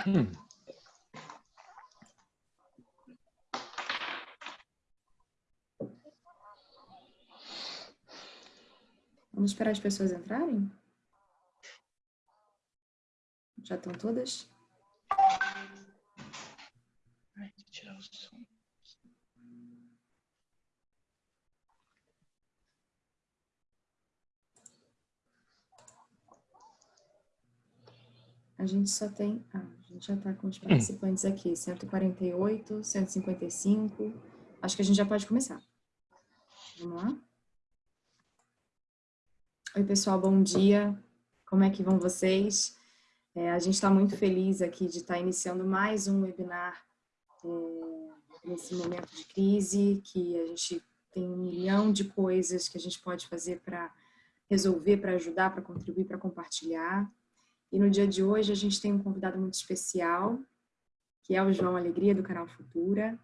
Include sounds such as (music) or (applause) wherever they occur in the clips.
(coughs) Vamos esperar as pessoas entrarem? Já estão todas? Ai, tirar o som. A gente só tem... Ah, gente já está com os participantes aqui. 148, 155. Acho que a gente já pode começar. Vamos lá? Oi, pessoal, bom dia. Como é que vão vocês? É, a gente está muito feliz aqui de estar tá iniciando mais um webinar é, nesse momento de crise, que a gente tem um milhão de coisas que a gente pode fazer para resolver, para ajudar, para contribuir, para compartilhar. E no dia de hoje a gente tem um convidado muito especial, que é o João Alegria, do canal Futura,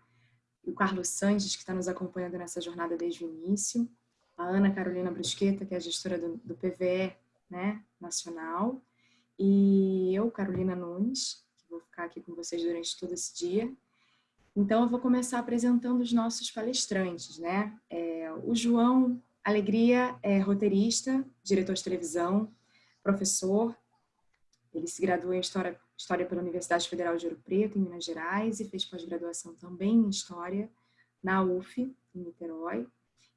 o Carlos Sanches, que está nos acompanhando nessa jornada desde o início, a Ana Carolina Brusqueta, que é a gestora do, do PVE né, nacional, e eu, Carolina Nunes, que vou ficar aqui com vocês durante todo esse dia. Então, eu vou começar apresentando os nossos palestrantes. Né? É, o João Alegria é roteirista, diretor de televisão, professor, ele se graduou em História, História pela Universidade Federal de Ouro Preto, em Minas Gerais, e fez pós-graduação também em História na UF, em Niterói.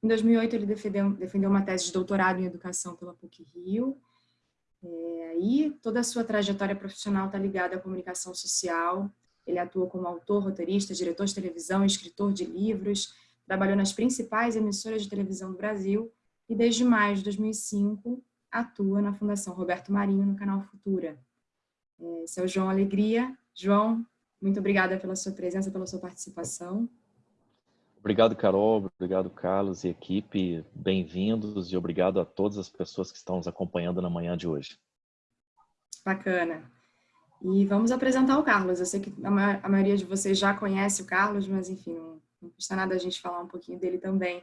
Em 2008, ele defendeu, defendeu uma tese de doutorado em Educação pela PUC-Rio. É, e toda a sua trajetória profissional está ligada à comunicação social. Ele atua como autor, roteirista, diretor de televisão, escritor de livros, trabalhou nas principais emissoras de televisão do Brasil e desde maio de 2005 atua na Fundação Roberto Marinho no canal Futura. Esse é o João Alegria. João, muito obrigada pela sua presença, pela sua participação. Obrigado, Carol. Obrigado, Carlos e equipe. Bem-vindos e obrigado a todas as pessoas que estão nos acompanhando na manhã de hoje. Bacana. E vamos apresentar o Carlos. Eu sei que a maioria de vocês já conhece o Carlos, mas enfim, não, não custa nada a gente falar um pouquinho dele também.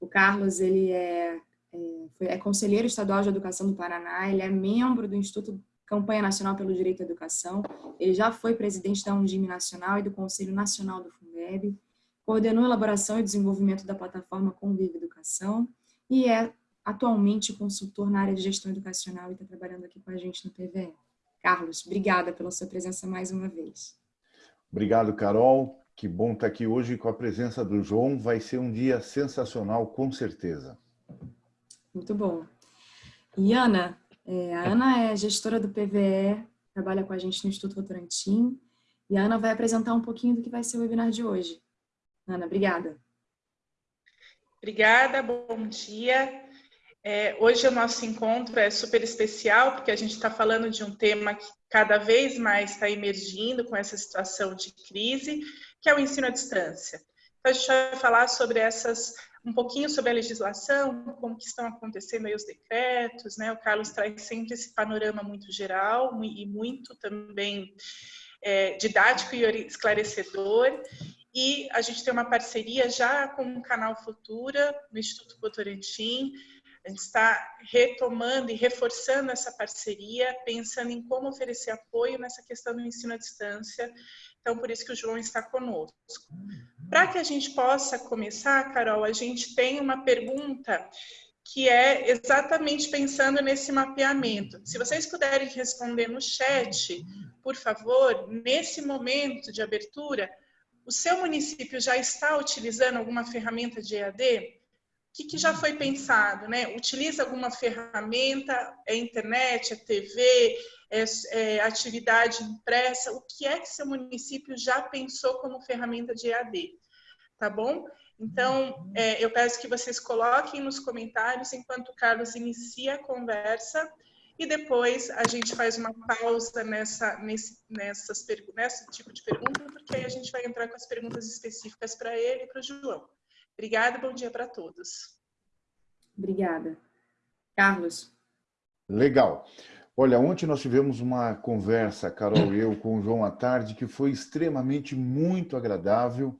O Carlos, ele é, é, é conselheiro estadual de educação do Paraná, ele é membro do Instituto Campanha Nacional pelo Direito à Educação, ele já foi presidente da Undime Nacional e do Conselho Nacional do Fundeb, coordenou a elaboração e desenvolvimento da plataforma Convive Educação e é atualmente consultor na área de gestão educacional e está trabalhando aqui com a gente no PVE. Carlos, obrigada pela sua presença mais uma vez. Obrigado, Carol. Que bom estar aqui hoje com a presença do João. Vai ser um dia sensacional, com certeza. Muito bom. E Ana, é, a Ana é gestora do PVE, trabalha com a gente no Instituto Votorantim, e a Ana vai apresentar um pouquinho do que vai ser o webinar de hoje. Ana, obrigada. Obrigada, bom dia. É, hoje o nosso encontro é super especial, porque a gente está falando de um tema que cada vez mais está emergindo com essa situação de crise, que é o ensino à distância. Então, a gente vai falar sobre essas, um pouquinho sobre a legislação, como que estão acontecendo aí os decretos, né? O Carlos traz sempre esse panorama muito geral e muito também é, didático e esclarecedor. E a gente tem uma parceria já com o Canal Futura, no Instituto Votorantim. A gente está retomando e reforçando essa parceria, pensando em como oferecer apoio nessa questão do ensino à distância. Então, por isso que o João está conosco. Para que a gente possa começar, Carol, a gente tem uma pergunta que é exatamente pensando nesse mapeamento. Se vocês puderem responder no chat, por favor, nesse momento de abertura, o seu município já está utilizando alguma ferramenta de EAD? O que, que já foi pensado? Né? Utiliza alguma ferramenta? É internet? É TV? É, é atividade impressa? O que é que seu município já pensou como ferramenta de EAD? Tá bom? Então, é, eu peço que vocês coloquem nos comentários enquanto o Carlos inicia a conversa e depois a gente faz uma pausa nessa, nesse, nessas, nesse tipo de pergunta, porque aí a gente vai entrar com as perguntas específicas para ele e para o João. Obrigada, bom dia para todos. Obrigada. Carlos. Legal. Olha, ontem nós tivemos uma conversa, Carol e eu, com o João à tarde, que foi extremamente muito agradável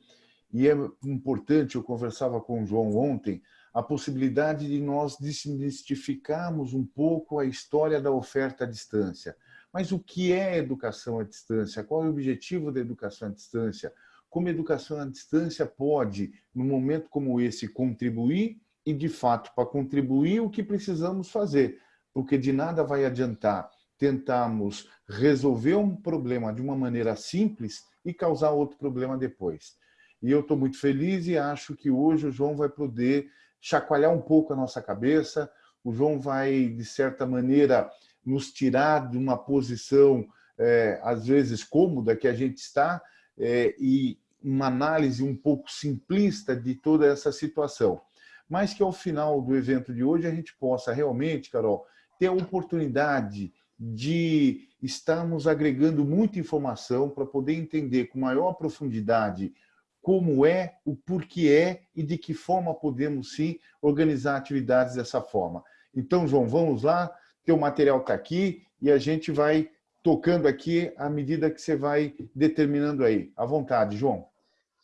e é importante, eu conversava com o João ontem, a possibilidade de nós desmistificarmos um pouco a história da oferta à distância. Mas o que é educação à distância? Qual é o objetivo da educação à distância? Como a educação à distância pode, num momento como esse, contribuir e, de fato, para contribuir, o que precisamos fazer? Porque de nada vai adiantar tentarmos resolver um problema de uma maneira simples e causar outro problema depois. E eu estou muito feliz e acho que hoje o João vai poder chacoalhar um pouco a nossa cabeça, o João vai, de certa maneira, nos tirar de uma posição, é, às vezes, cômoda que a gente está é, e uma análise um pouco simplista de toda essa situação. Mas que ao final do evento de hoje a gente possa realmente, Carol, ter a oportunidade de estarmos agregando muita informação para poder entender com maior profundidade como é, o porquê é e de que forma podemos sim organizar atividades dessa forma. Então, João, vamos lá, teu material está aqui e a gente vai tocando aqui à medida que você vai determinando aí. À vontade, João.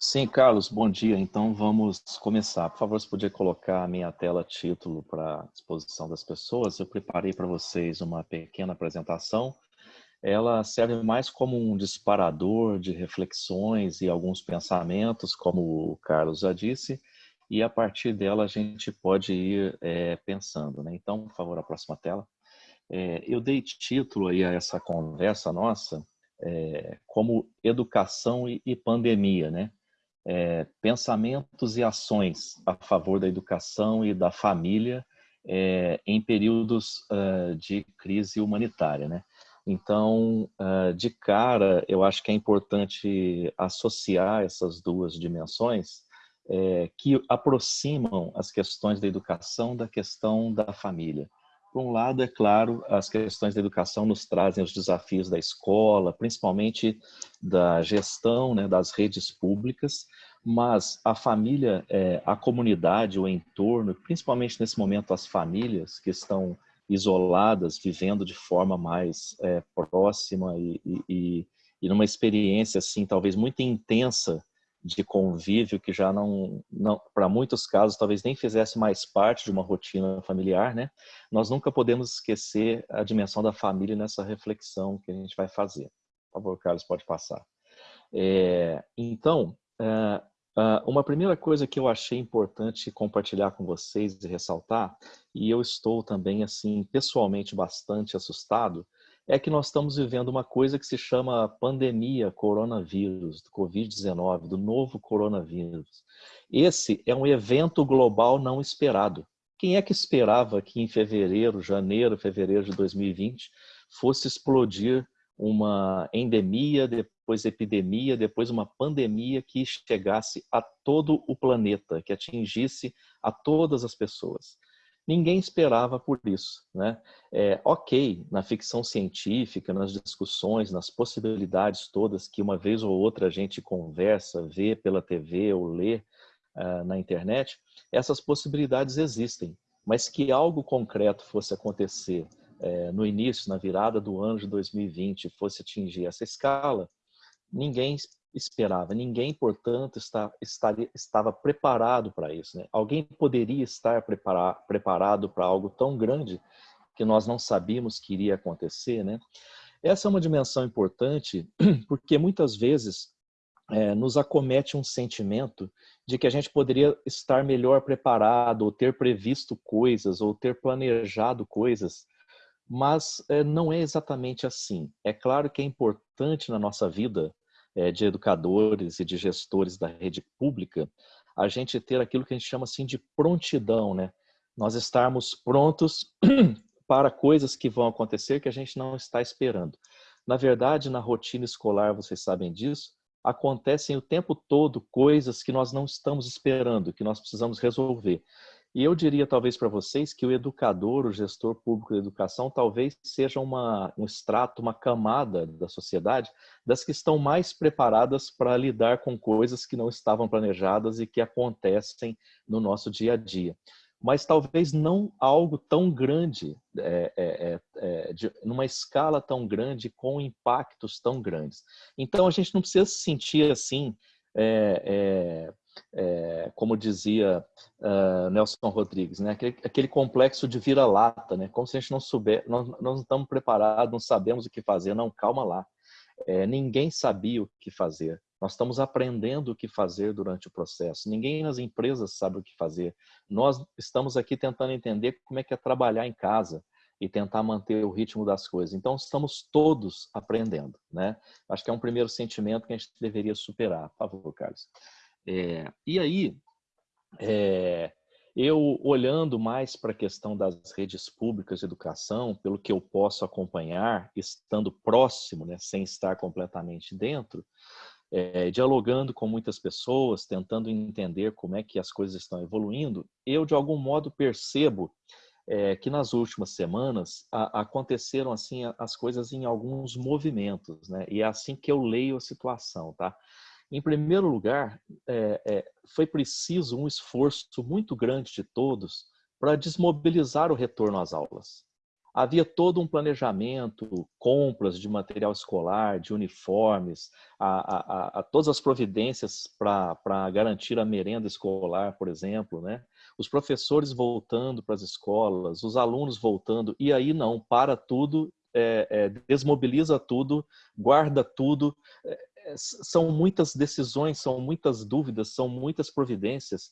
Sim, Carlos, bom dia. Então vamos começar. Por favor, se podia colocar a minha tela título para disposição das pessoas. Eu preparei para vocês uma pequena apresentação ela serve mais como um disparador de reflexões e alguns pensamentos, como o Carlos já disse, e a partir dela a gente pode ir é, pensando. Né? Então, por favor, a próxima tela. É, eu dei título aí a essa conversa nossa é, como educação e, e pandemia, né? É, pensamentos e ações a favor da educação e da família é, em períodos uh, de crise humanitária, né? Então, ah, de cara, eu acho que é importante associar essas duas dimensões é, que aproximam as questões da educação da questão da família. Por um lado, é claro, as questões da educação nos trazem os desafios da escola, principalmente da gestão né, das redes públicas, mas a família, é, a comunidade, o entorno, principalmente nesse momento as famílias que estão isoladas, vivendo de forma mais é, próxima e, e, e numa experiência, assim, talvez muito intensa de convívio que já não, não para muitos casos, talvez nem fizesse mais parte de uma rotina familiar, né? Nós nunca podemos esquecer a dimensão da família nessa reflexão que a gente vai fazer. Por favor, Carlos, pode passar. É, então, é, Uh, uma primeira coisa que eu achei importante compartilhar com vocês e ressaltar, e eu estou também, assim, pessoalmente bastante assustado, é que nós estamos vivendo uma coisa que se chama pandemia coronavírus, do Covid-19, do novo coronavírus. Esse é um evento global não esperado. Quem é que esperava que em fevereiro, janeiro, fevereiro de 2020, fosse explodir uma endemia, depois epidemia, depois uma pandemia que chegasse a todo o planeta, que atingisse a todas as pessoas. Ninguém esperava por isso. Né? É, ok, na ficção científica, nas discussões, nas possibilidades todas que uma vez ou outra a gente conversa, vê pela TV ou lê uh, na internet, essas possibilidades existem. Mas que algo concreto fosse acontecer é, no início, na virada do ano de 2020, fosse atingir essa escala, ninguém esperava, ninguém, portanto, está, estava preparado para isso. Né? Alguém poderia estar prepara, preparado para algo tão grande que nós não sabíamos que iria acontecer. Né? Essa é uma dimensão importante (clears throat) porque muitas vezes é, nos acomete um sentimento de que a gente poderia estar melhor preparado, ou ter previsto coisas, ou ter planejado coisas mas é, não é exatamente assim. É claro que é importante na nossa vida de educadores e de gestores da rede pública a gente ter aquilo que a gente chama assim de prontidão, né? Nós estarmos prontos (clears throat) para coisas que vão acontecer que a gente não está esperando. Na verdade, na rotina escolar, vocês sabem disso, acontecem o tempo todo coisas que nós não estamos esperando, que nós precisamos resolver. E eu diria talvez para vocês que o educador, o gestor público de educação, talvez seja uma, um extrato, uma camada da sociedade das que estão mais preparadas para lidar com coisas que não estavam planejadas e que acontecem no nosso dia a dia. Mas talvez não algo tão grande, é, é, é, é de, numa escala tão grande, com impactos tão grandes. Então a gente não precisa se sentir assim, é, é, como dizia uh, Nelson Rodrigues, né? aquele, aquele complexo de vira-lata, né? como se a gente não souber, nós, nós não estamos preparados, não sabemos o que fazer, não, calma lá. É, ninguém sabia o que fazer. Nós estamos aprendendo o que fazer durante o processo. Ninguém nas empresas sabe o que fazer. Nós estamos aqui tentando entender como é que é trabalhar em casa e tentar manter o ritmo das coisas. Então, estamos todos aprendendo, né? Acho que é um primeiro sentimento que a gente deveria superar. Por favor, Carlos. É, e aí, é, eu olhando mais para a questão das redes públicas de educação, pelo que eu posso acompanhar, estando próximo, né, sem estar completamente dentro, é, dialogando com muitas pessoas, tentando entender como é que as coisas estão evoluindo, eu de algum modo percebo é, que nas últimas semanas a, aconteceram assim as coisas em alguns movimentos, né? E é assim que eu leio a situação, tá? Em primeiro lugar, é, é, foi preciso um esforço muito grande de todos para desmobilizar o retorno às aulas. Havia todo um planejamento, compras de material escolar, de uniformes, a, a, a todas as providências para garantir a merenda escolar, por exemplo, né? os professores voltando para as escolas, os alunos voltando, e aí não, para tudo, é, é, desmobiliza tudo, guarda tudo. É são muitas decisões, são muitas dúvidas, são muitas providências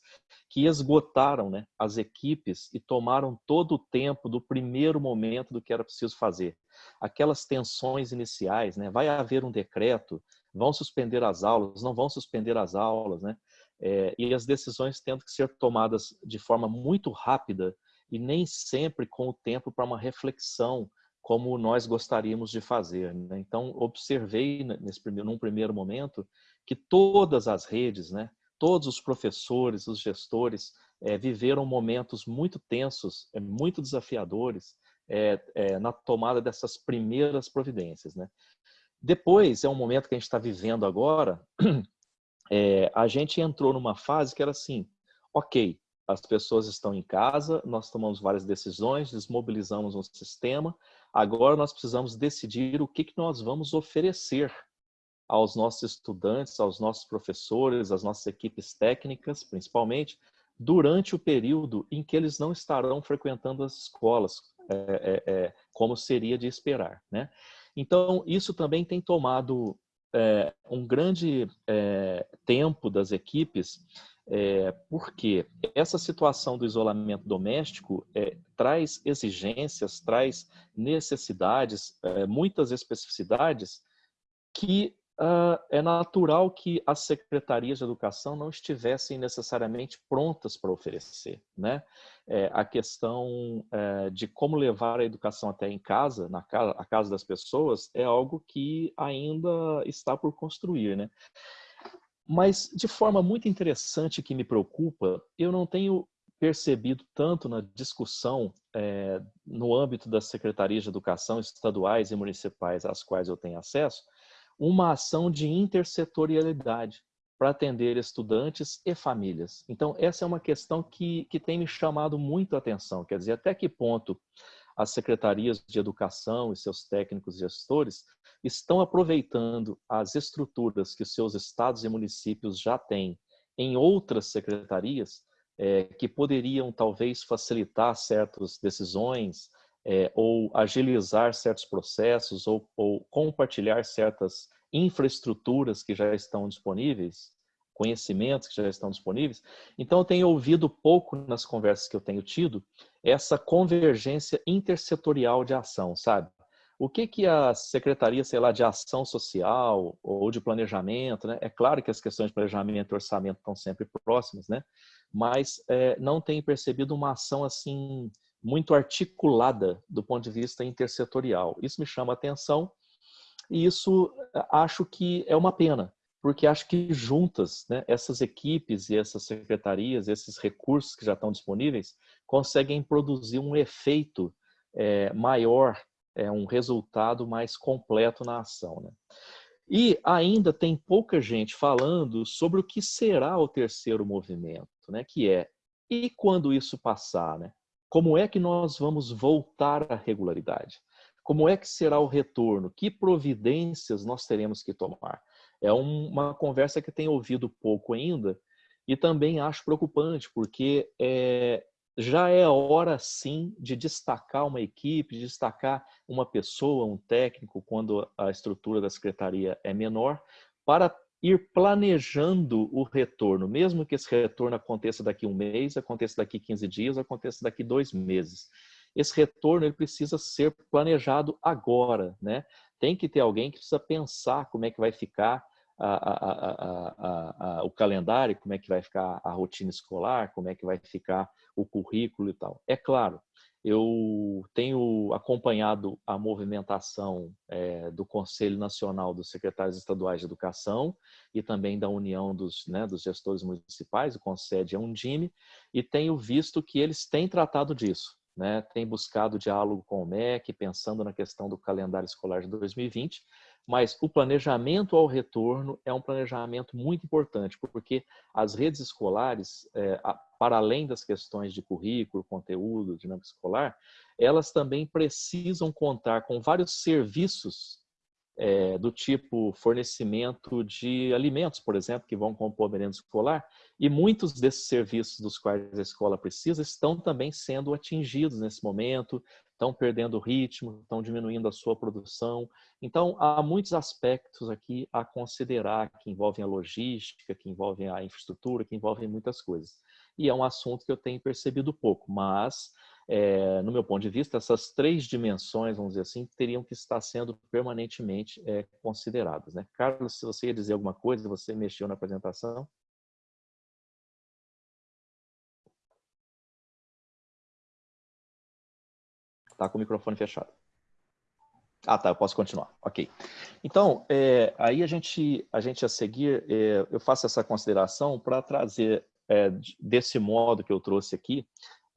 que esgotaram né, as equipes e tomaram todo o tempo do primeiro momento do que era preciso fazer. Aquelas tensões iniciais, né, vai haver um decreto, vão suspender as aulas, não vão suspender as aulas, né? É, e as decisões tendo que ser tomadas de forma muito rápida e nem sempre com o tempo para uma reflexão como nós gostaríamos de fazer. Né? Então, observei nesse primeiro, num primeiro momento que todas as redes, né, todos os professores, os gestores, é, viveram momentos muito tensos, é, muito desafiadores é, na tomada dessas primeiras providências. Né? Depois, é um momento que a gente está vivendo agora, (clears throat) a gente entrou numa fase que era assim, ok, as pessoas estão em casa, nós tomamos várias decisões, desmobilizamos um sistema, agora nós precisamos decidir o que, que nós vamos oferecer aos nossos estudantes, aos nossos professores, às nossas equipes técnicas, principalmente, durante o período em que eles não estarão frequentando as escolas, é, é, é, como seria de esperar. Né? Então, isso também tem tomado é, um grande é, tempo das equipes, é, porque essa situação do isolamento doméstico é, traz exigências, traz necessidades, é, muitas especificidades que uh, é natural que as secretarias de educação não estivessem necessariamente prontas para oferecer. Né? É, a questão é, de como levar a educação até em casa, na casa, a casa das pessoas, é algo que ainda está por construir. Né? Mas, de forma muito interessante que me preocupa, eu não tenho percebido tanto na discussão é, no âmbito das secretarias de educação estaduais e municipais às quais eu tenho acesso, uma ação de intersetorialidade para atender estudantes e famílias. Então, essa é uma questão que, que tem me chamado muito a atenção, quer dizer, até que ponto as secretarias de educação e seus técnicos gestores estão aproveitando as estruturas que seus estados e municípios já têm em outras secretarias é, que poderiam talvez facilitar certas decisões, é, ou agilizar certos processos ou, ou, compartilhar certas infraestruturas que já estão disponíveis, conhecimentos que já estão disponíveis. Então, eu tenho ouvido pouco nas conversas que eu tenho tido essa convergência intersetorial de ação, sabe? O que, que a Secretaria, sei lá, de Ação Social ou de Planejamento, né? É claro que as questões de planejamento e orçamento estão sempre próximas, né? Mas é, não tem percebido uma ação assim muito articulada do ponto de vista intersetorial. Isso me chama a atenção e isso acho que é uma pena, porque acho que juntas, né, essas equipes e essas secretarias, esses recursos que já estão disponíveis, conseguem produzir um efeito é, maior, é, um resultado mais completo na ação. Né? E ainda tem pouca gente falando sobre o que será o terceiro movimento, né, que é, e quando isso passar, né? Como é que nós vamos voltar à regularidade? Como é que será o retorno? Que providências nós teremos que tomar? É uma conversa que tenho ouvido pouco ainda E também acho preocupante, porque é, já é hora, sim, de destacar uma equipe, de destacar uma pessoa, um técnico, quando a estrutura da secretaria é menor, para ir planejando o retorno, mesmo que esse retorno aconteça daqui um mês, aconteça daqui 15 dias, aconteça daqui dois meses. Esse retorno ele precisa ser planejado agora, né? Tem que ter alguém que precisa pensar como é que vai ficar a, a, o calendário, como é que vai ficar a rotina escolar, como é que vai ficar o currículo e tal. É claro, eu tenho acompanhado a movimentação é, do Conselho Nacional dos Secretários Estaduais de Educação e também da União dos, né, dos Gestores Municipais, o CONSED é um DIME, e tenho visto que eles têm tratado disso. Né, tem buscado diálogo com o MEC, pensando na questão do calendário escolar de 2020, mas o planejamento ao retorno é um planejamento muito importante, porque as redes escolares, é, para além das questões de currículo, conteúdo, dinâmica escolar, elas também precisam contar com vários serviços é, do tipo fornecimento de alimentos, por exemplo, que vão compor a merenda escolar, e muitos desses serviços dos quais a escola precisa estão também sendo atingidos nesse momento, estão perdendo ritmo, estão diminuindo a sua produção. Então, há muitos aspectos aqui a considerar que envolvem a logística, que envolvem a infraestrutura, que envolvem muitas coisas. E é um assunto que eu tenho percebido pouco, mas, é, no meu ponto de vista, essas três dimensões, vamos dizer assim, teriam que estar sendo permanentemente é, consideradas. Né? Carlos, se você ia dizer alguma coisa, você mexeu na apresentação. Está com o microfone fechado. Ah, tá, eu posso continuar. Ok. Então, é, aí a gente, a gente a seguir, é, eu faço essa consideração para trazer é, desse modo que eu trouxe aqui,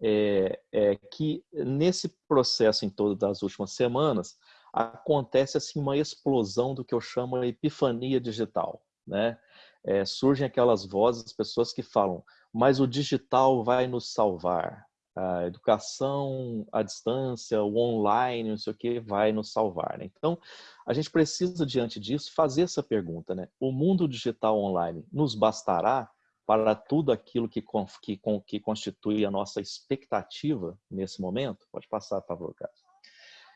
é, é, que nesse processo em todas das últimas semanas, acontece assim uma explosão do que eu chamo de epifania digital, né? É, surgem aquelas vozes, pessoas que falam, mas o digital vai nos salvar, a educação à distância, o online, não sei o que, vai nos salvar. Né? Então, a gente precisa, diante disso, fazer essa pergunta. Né? O mundo digital online nos bastará para tudo aquilo que, que, que constitui a nossa expectativa nesse momento? Pode passar, por favor, Carlos.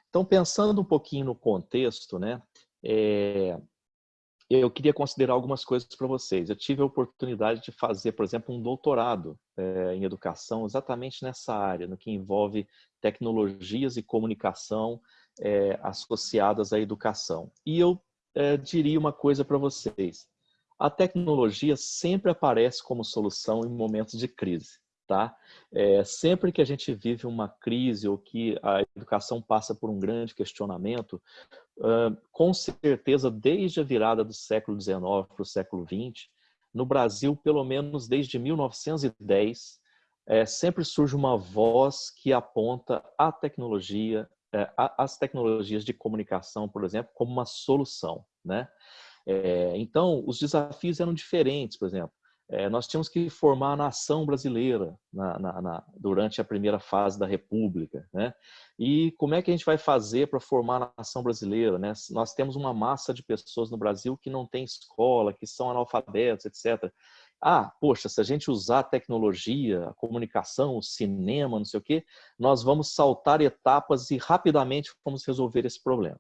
Então, pensando um pouquinho no contexto, né, é, eu queria considerar algumas coisas para vocês. Eu tive a oportunidade de fazer, por exemplo, um doutorado é, em educação exatamente nessa área, no que envolve tecnologias e comunicação é, associadas à educação. E eu é, diria uma coisa para vocês. A tecnologia sempre aparece como solução em momentos de crise. Tá? É, sempre que a gente vive uma crise ou que a educação passa por um grande questionamento, com certeza desde a virada do século XIX para o século XX, no Brasil, pelo menos desde 1910, é, sempre surge uma voz que aponta a tecnologia, é, as tecnologias de comunicação, por exemplo, como uma solução. Né? É, então, os desafios eram diferentes, por exemplo é, nós tínhamos que formar a nação brasileira na, na, na, durante a primeira fase da República. Né? E como é que a gente vai fazer para formar a nação brasileira? Né? Nós temos uma massa de pessoas no Brasil que não tem escola, que são analfabetos, etc. Ah, poxa, se a gente usar a tecnologia, a comunicação, o cinema, não sei o quê, nós vamos saltar etapas e rapidamente vamos resolver esse problema.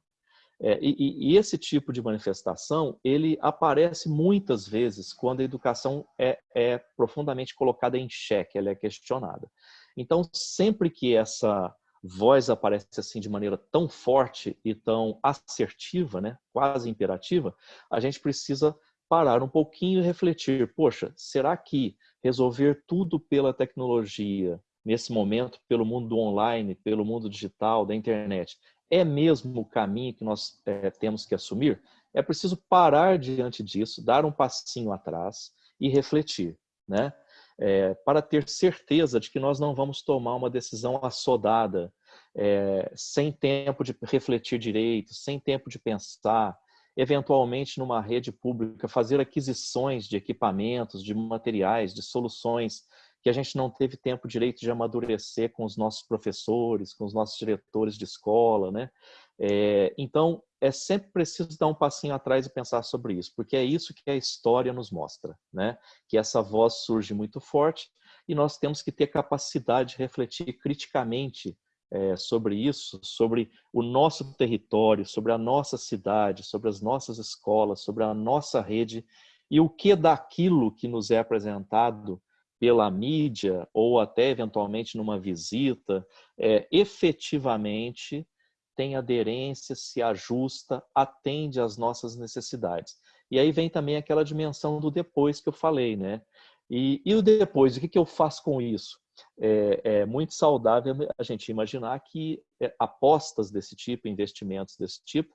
É, e, e, esse tipo de manifestação, ele aparece muitas vezes quando a educação é, é, profundamente colocada em xeque, ela é questionada. Então, sempre que essa voz aparece assim de maneira tão forte e tão assertiva, né, quase imperativa, a gente precisa parar um pouquinho e refletir, poxa, será que resolver tudo pela tecnologia, nesse momento, pelo mundo online, pelo mundo digital, da internet, é mesmo o caminho que nós é, temos que assumir? É preciso parar diante disso, dar um passinho atrás e refletir, né? É, para ter certeza de que nós não vamos tomar uma decisão assodada, é, sem tempo de refletir direito, sem tempo de pensar, eventualmente numa rede pública, fazer aquisições de equipamentos, de materiais, de soluções que a gente não teve tempo direito de amadurecer com os nossos professores, com os nossos diretores de escola, né? É, então, é sempre preciso dar um passinho atrás e pensar sobre isso, porque é isso que a história nos mostra, né? Que essa voz surge muito forte e nós temos que ter capacidade de refletir criticamente é, sobre isso, sobre o nosso território, sobre a nossa cidade, sobre as nossas escolas, sobre a nossa rede e o que daquilo que nos é apresentado pela mídia ou até eventualmente numa visita, é, efetivamente tem aderência, se ajusta, atende às nossas necessidades. E aí vem também aquela dimensão do depois que eu falei, né? E, e o depois, o que, que eu faço com isso? É, é, muito saudável a gente imaginar que é, apostas desse tipo, investimentos desse tipo,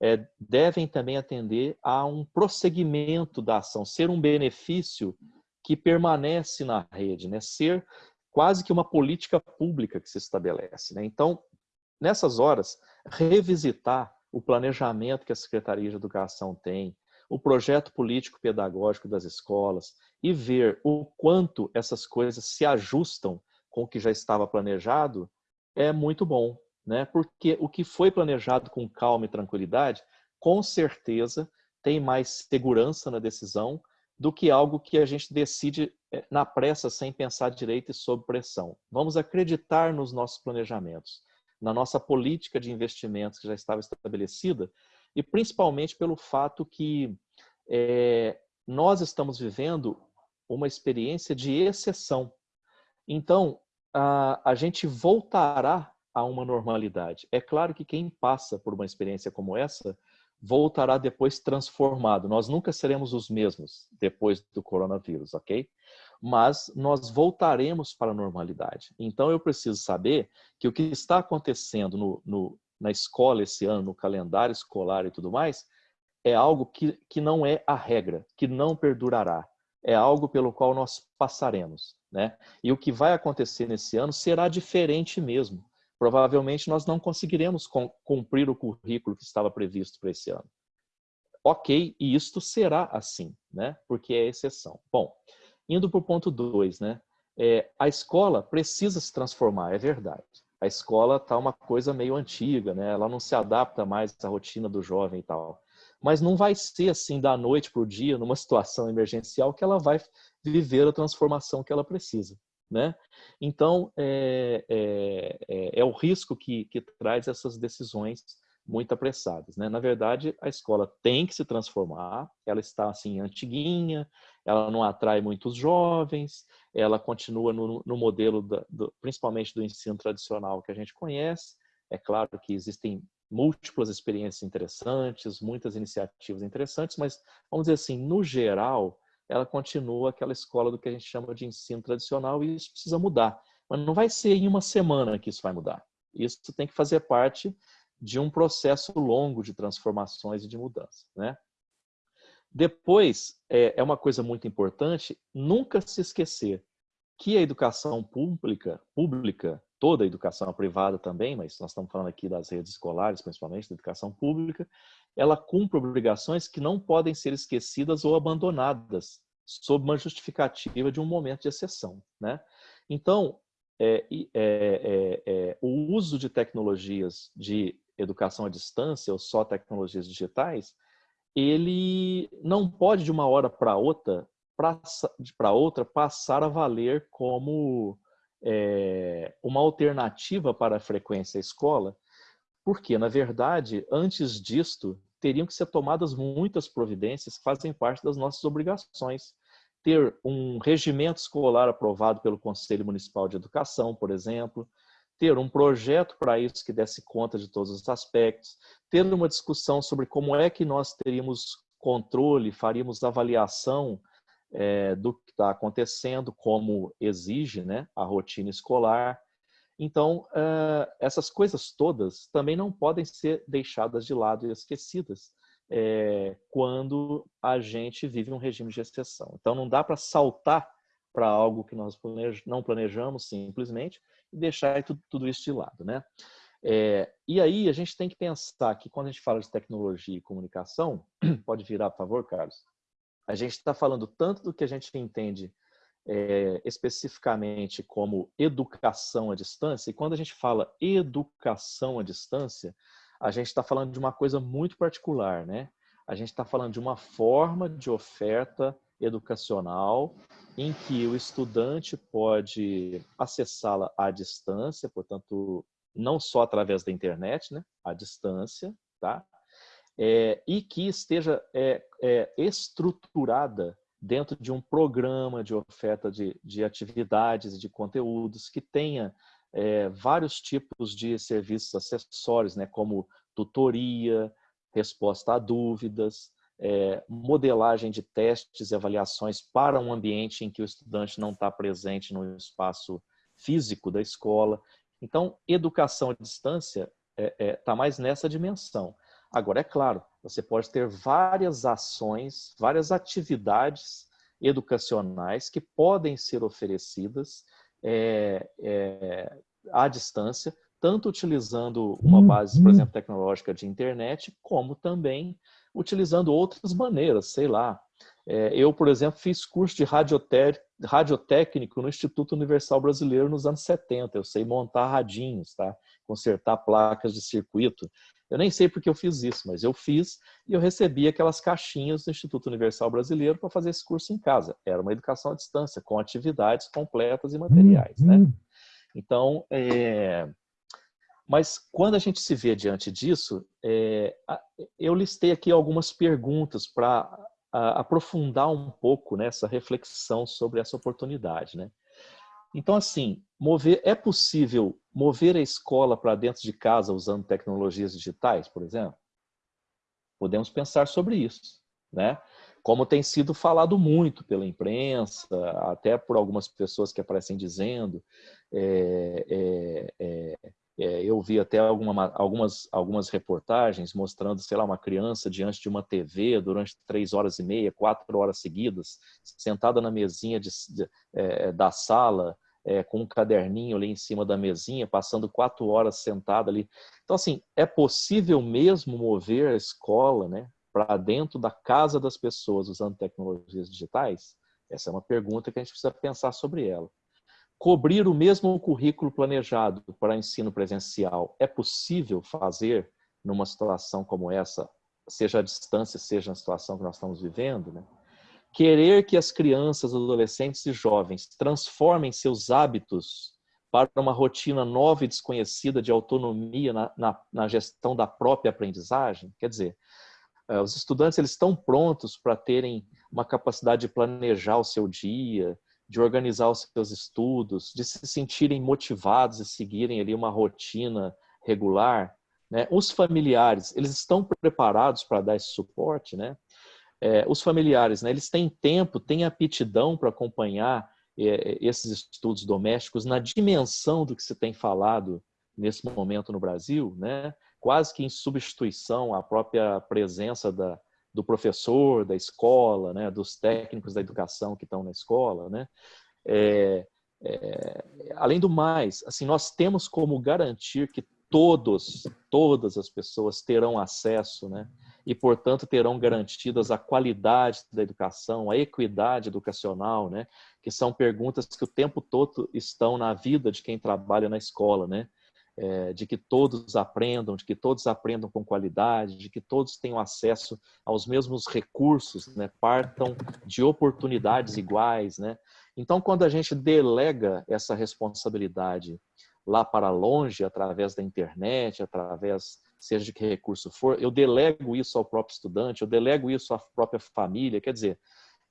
é, devem também atender a um prosseguimento da ação, ser um benefício que permanece na rede, né? ser quase que uma política pública que se estabelece. Né? Então, nessas horas, revisitar o planejamento que a Secretaria de Educação tem, o projeto político-pedagógico das escolas e ver o quanto essas coisas se ajustam com o que já estava planejado é muito bom, né? Porque o que foi planejado com calma e tranquilidade, com certeza tem mais segurança na decisão do que algo que a gente decide eh, na pressa, sem pensar direito e sob pressão. Vamos acreditar nos nossos planejamentos, na nossa política de investimentos que já estava estabelecida e principalmente pelo fato que é, nós estamos vivendo uma experiência de exceção. Então, a, a gente voltará a uma normalidade. É claro que quem passa por uma experiência como essa voltará depois transformado. Nós nunca seremos os mesmos depois do coronavírus, ok? Mas nós voltaremos para a normalidade. Então eu preciso saber que o que está acontecendo no, no, na escola esse ano, no calendário escolar e tudo mais, é algo que, que não é a regra, que não perdurará. É algo pelo qual nós passaremos. Né? E o que vai acontecer nesse ano será diferente mesmo provavelmente nós não conseguiremos cumprir o currículo que estava previsto para esse ano. Ok, e isto será assim, né? porque é exceção. Bom, indo para o ponto 2, né? É, a escola precisa se transformar, é verdade. A escola está uma coisa meio antiga, né? ela não se adapta mais à rotina do jovem e tal. Mas não vai ser assim da noite para o dia, numa situação emergencial, que ela vai viver a transformação que ela precisa. Né? Então, é, é, é, é o risco que, que, traz essas decisões muito apressadas. Né? Na verdade, a escola tem que se transformar, ela está assim antiguinha, ela não atrai muitos jovens, ela continua no, no modelo, da, do, principalmente do ensino tradicional que a gente conhece. É claro que existem múltiplas experiências interessantes, muitas iniciativas interessantes, mas vamos dizer assim, no geral, ela continua aquela escola do que a gente chama de ensino tradicional e isso precisa mudar. Mas não vai ser em uma semana que isso vai mudar. Isso tem que fazer parte de um processo longo de transformações e de mudança. Né? Depois, é, é uma coisa muito importante, nunca se esquecer que a educação pública, pública, toda a educação privada também, mas nós estamos falando aqui das redes escolares, principalmente da educação pública, ela cumpre obrigações que não podem ser esquecidas ou abandonadas sob uma justificativa de um momento de exceção. Né? Então, é, é, é, é, o uso de tecnologias de educação à distância ou só tecnologias digitais, ele não pode de uma hora para outra para outra passar a valer como é, uma alternativa para a frequência à escola, porque, na verdade, antes disto, teriam que ser tomadas muitas providências que fazem parte das nossas obrigações. Ter um regimento escolar aprovado pelo Conselho Municipal de Educação, por exemplo, ter um projeto para isso que desse conta de todos os aspectos, ter uma discussão sobre como é que nós teríamos controle, faríamos avaliação é, do que está acontecendo, como exige né, a rotina escolar, então, uh, essas coisas todas também não podem ser deixadas de lado e esquecidas é, quando a gente vive um regime de exceção. Então, não dá para saltar para algo que nós planej não planejamos simplesmente e deixar tudo, tudo isso de lado. Né? É, e aí, a gente tem que pensar que quando a gente fala de tecnologia e comunicação, (clears throat) pode virar, por favor, Carlos, a gente está falando tanto do que a gente entende é, especificamente como educação à distância, e quando a gente fala educação à distância, a gente está falando de uma coisa muito particular, né? A gente está falando de uma forma de oferta educacional em que o estudante pode acessá-la à distância, portanto, não só através da internet, né? À distância, tá? É, e que esteja é, é, estruturada dentro de um programa de oferta de, de atividades e de conteúdos que tenha é, vários tipos de serviços acessórios, né, como tutoria, resposta a dúvidas, é, modelagem de testes e avaliações para um ambiente em que o estudante não está presente no espaço físico da escola. Então, educação à distância está é, é, tá mais nessa dimensão. Agora, é claro, você pode ter várias ações, várias atividades educacionais que podem ser oferecidas é, é, à distância, tanto utilizando uma uhum. base, por exemplo, tecnológica de internet, como também utilizando outras maneiras, sei lá. É, eu, por exemplo, fiz curso de radiotécnico no Instituto Universal Brasileiro nos anos 70. Eu sei montar radinhos, tá? consertar placas de circuito. Eu nem sei porque eu fiz isso, mas eu fiz e eu recebi aquelas caixinhas do Instituto Universal Brasileiro para fazer esse curso em casa. Era uma educação à distância, com atividades completas e materiais. Né? Uhum. Então, é... mas quando a gente se vê diante disso, é... eu listei aqui algumas perguntas para aprofundar um pouco nessa reflexão sobre essa oportunidade. Né? Então, assim, mover, é possível mover a escola para dentro de casa usando tecnologias digitais, por exemplo? Podemos pensar sobre isso, né? Como tem sido falado muito pela imprensa, até por algumas pessoas que aparecem dizendo, é, é, é, é eu vi até alguma, algumas, algumas reportagens mostrando, sei lá, uma criança diante de uma TV durante três horas e meia, quatro horas seguidas, sentada na mesinha de, de, é, da sala, é, com um caderninho ali em cima da mesinha, passando quatro horas sentado ali. Então, assim, é possível mesmo mover a escola né, para dentro da casa das pessoas usando tecnologias digitais? Essa é uma pergunta que a gente precisa pensar sobre ela. Cobrir o mesmo currículo planejado para ensino presencial é possível fazer numa situação como essa, seja à distância, seja na situação que nós estamos vivendo, né? Querer que as crianças, adolescentes e jovens transformem seus hábitos para uma rotina nova e desconhecida de autonomia na, na, na gestão da própria aprendizagem, quer dizer, eh, os estudantes eles estão prontos para terem uma capacidade de planejar o seu dia, de organizar os seus estudos, de se sentirem motivados e seguirem ali uma rotina regular. Né? Os familiares, eles estão preparados para dar esse suporte, né? É, os familiares, né, eles têm tempo, têm aptidão para acompanhar é, esses estudos domésticos na dimensão do que se tem falado nesse momento no Brasil, né? quase que em substituição à própria presença da, do professor, da escola, né? dos técnicos da educação que estão na escola. Né? É, é, além do mais, assim, nós temos como garantir que todos, todas as pessoas terão acesso né, e, portanto, terão garantidas a qualidade da educação, a equidade educacional, né? que são perguntas que o tempo todo estão na vida de quem trabalha na escola, né? É, de que todos aprendam, de que todos aprendam com qualidade, de que todos tenham acesso aos mesmos recursos, né? partam de oportunidades iguais. Né? Então, quando a gente delega essa responsabilidade lá para longe, através da internet, através seja de que recurso for, eu delego isso ao próprio estudante, eu delego isso à própria família, quer dizer,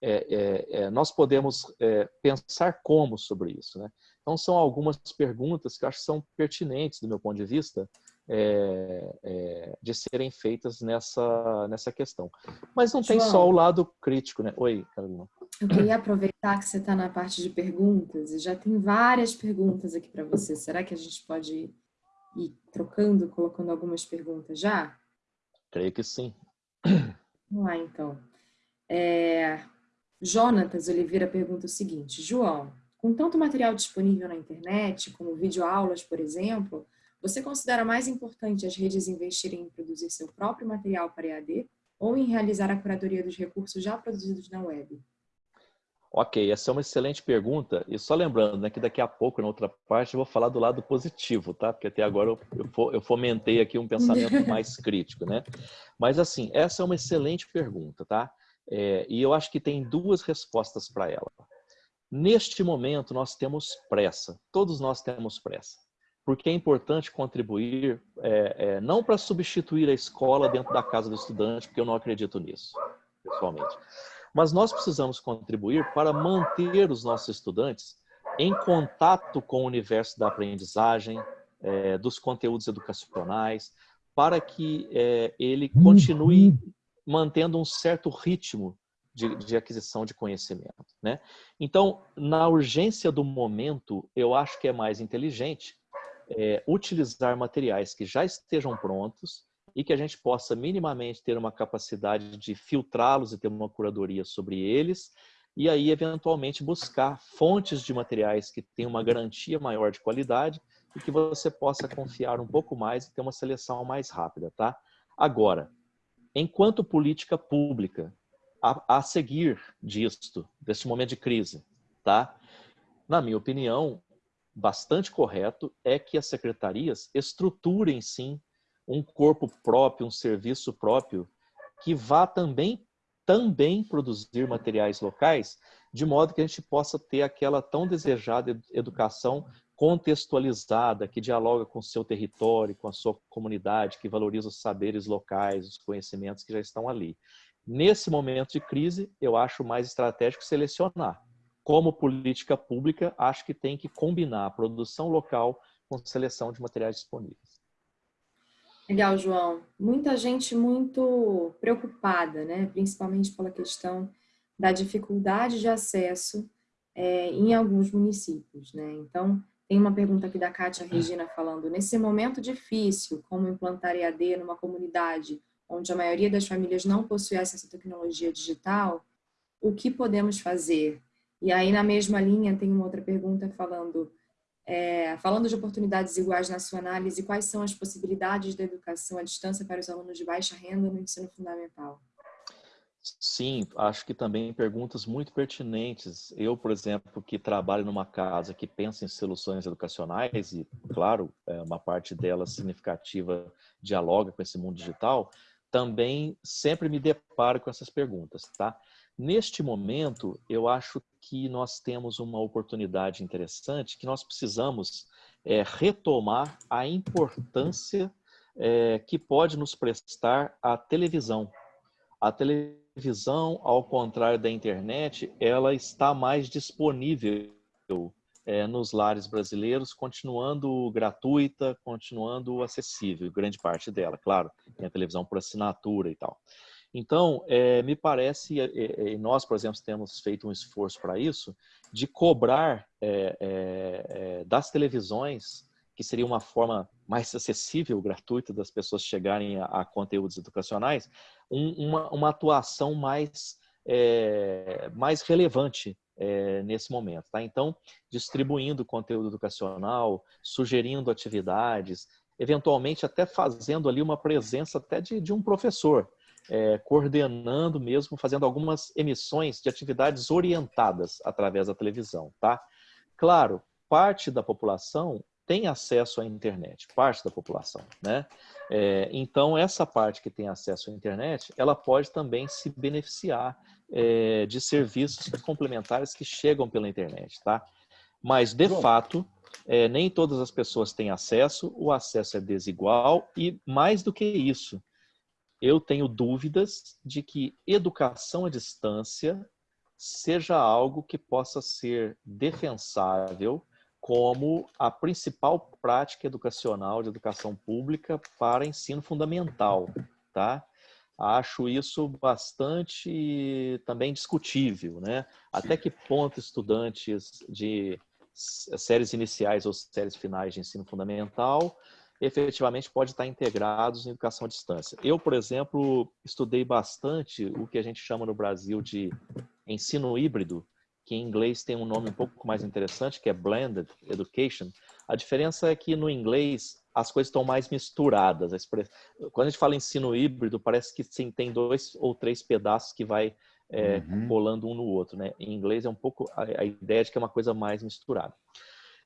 é, é, é, nós podemos é, pensar como sobre isso. Né? Então, são algumas perguntas que acho que são pertinentes, do meu ponto de vista, é, é, de serem feitas nessa, nessa questão. Mas não João, tem só o lado crítico, né? Oi, Carolina. Eu queria aproveitar que você está na parte de perguntas, e já tem várias perguntas aqui para você. Será que a gente pode ir trocando, colocando algumas perguntas já? Creio que sim. Vamos lá, então. É, Jonatas Oliveira pergunta o seguinte, João, com tanto material disponível na internet, como videoaulas, por exemplo, você considera mais importante as redes investirem em produzir seu próprio material para EAD ou em realizar a curadoria dos recursos já produzidos na web? Ok, essa é uma excelente pergunta. E só lembrando né, que daqui a pouco, na outra parte, eu vou falar do lado positivo, tá? Porque até agora eu, eu fomentei aqui um pensamento (laughs) mais crítico, né? Mas, assim, essa é uma excelente pergunta, tá? É, e eu acho que tem duas respostas para ela. Neste momento, nós temos pressa. Todos nós temos pressa. Porque é importante contribuir, é, é, não para substituir a escola dentro da casa do estudante, porque eu não acredito nisso, pessoalmente mas nós precisamos contribuir para manter os nossos estudantes em contato com o universo da aprendizagem, é, dos conteúdos educacionais, para que é, ele continue mantendo um certo ritmo de, de, aquisição de conhecimento. Né? Então, na urgência do momento, eu acho que é mais inteligente é, utilizar materiais que já estejam prontos e que a gente possa minimamente ter uma capacidade de filtrá-los e ter uma curadoria sobre eles, e aí, eventualmente, buscar fontes de materiais que tenham uma garantia maior de qualidade e que você possa confiar um pouco mais e ter uma seleção mais rápida, tá? Agora, enquanto política pública, a, a seguir disto, deste momento de crise, tá? Na minha opinião, bastante correto é que as secretarias estruturem, sim, um corpo próprio, um serviço próprio, que vá também, também produzir materiais locais, de modo que a gente possa ter aquela tão desejada educação contextualizada, que dialoga com o seu território, com a sua comunidade, que valoriza os saberes locais, os conhecimentos que já estão ali. Nesse momento de crise, eu acho mais estratégico selecionar. Como política pública, acho que tem que combinar a produção local com seleção de materiais disponíveis. Legal, João. Muita gente muito preocupada, né? principalmente pela questão da dificuldade de acesso é, em alguns municípios. Né? Então, tem uma pergunta aqui da Kátia Regina falando, nesse momento difícil, como implantar EAD numa comunidade onde a maioria das famílias não possui acesso à tecnologia digital, o que podemos fazer? E aí, na mesma linha, tem uma outra pergunta falando, é, falando de oportunidades iguais na sua análise, quais são as possibilidades da educação à distância para os alunos de baixa renda no ensino fundamental? Sim, acho que também perguntas muito pertinentes. Eu, por exemplo, que trabalho numa casa que pensa em soluções educacionais e, claro, é, uma parte dela significativa dialoga com esse mundo digital, também sempre me deparo com essas perguntas, tá? Neste momento, eu acho que nós temos uma oportunidade interessante que nós precisamos é, retomar a importância é, que pode nos prestar a televisão. A televisão, ao contrário da internet, ela está mais disponível é, nos lares brasileiros, continuando gratuita, continuando acessível, grande parte dela, claro, tem a televisão por assinatura e tal. Então, é, me parece, e nós, por exemplo, temos feito um esforço para isso, de cobrar das televisões, que seria uma forma mais acessível, gratuita, das pessoas chegarem a, a conteúdos educacionais, um, uma, uma, atuação mais, mais relevante nesse momento. Tá? Então, distribuindo conteúdo educacional, sugerindo atividades, eventualmente até fazendo ali uma presença até de, de um professor, é, coordenando mesmo, fazendo algumas emissões de atividades orientadas através da televisão, tá? Claro, parte da população tem acesso à internet, parte da população, né? É, então, essa parte que tem acesso à internet, ela pode também se beneficiar é, de serviços complementares que chegam pela internet, tá? Mas, de Bom. fato, é, nem todas as pessoas têm acesso, o acesso é desigual e, mais do que isso, eu tenho dúvidas de que educação à distância seja algo que possa ser defensável como a principal prática educacional de educação pública para ensino fundamental, tá? Acho isso bastante também discutível, né? Até que ponto estudantes de séries iniciais ou séries finais de ensino fundamental efetivamente pode estar integrados em educação à distância. Eu, por exemplo, estudei bastante o que a gente chama no Brasil de ensino híbrido, que em inglês tem um nome um pouco mais interessante, que é Blended Education. A diferença é que no inglês as coisas estão mais misturadas. Quando a gente fala ensino híbrido, parece que sim, tem dois ou três pedaços que vai é, uhum. colando um no outro. Né? Em inglês é um pouco a, a ideia de que é uma coisa mais misturada.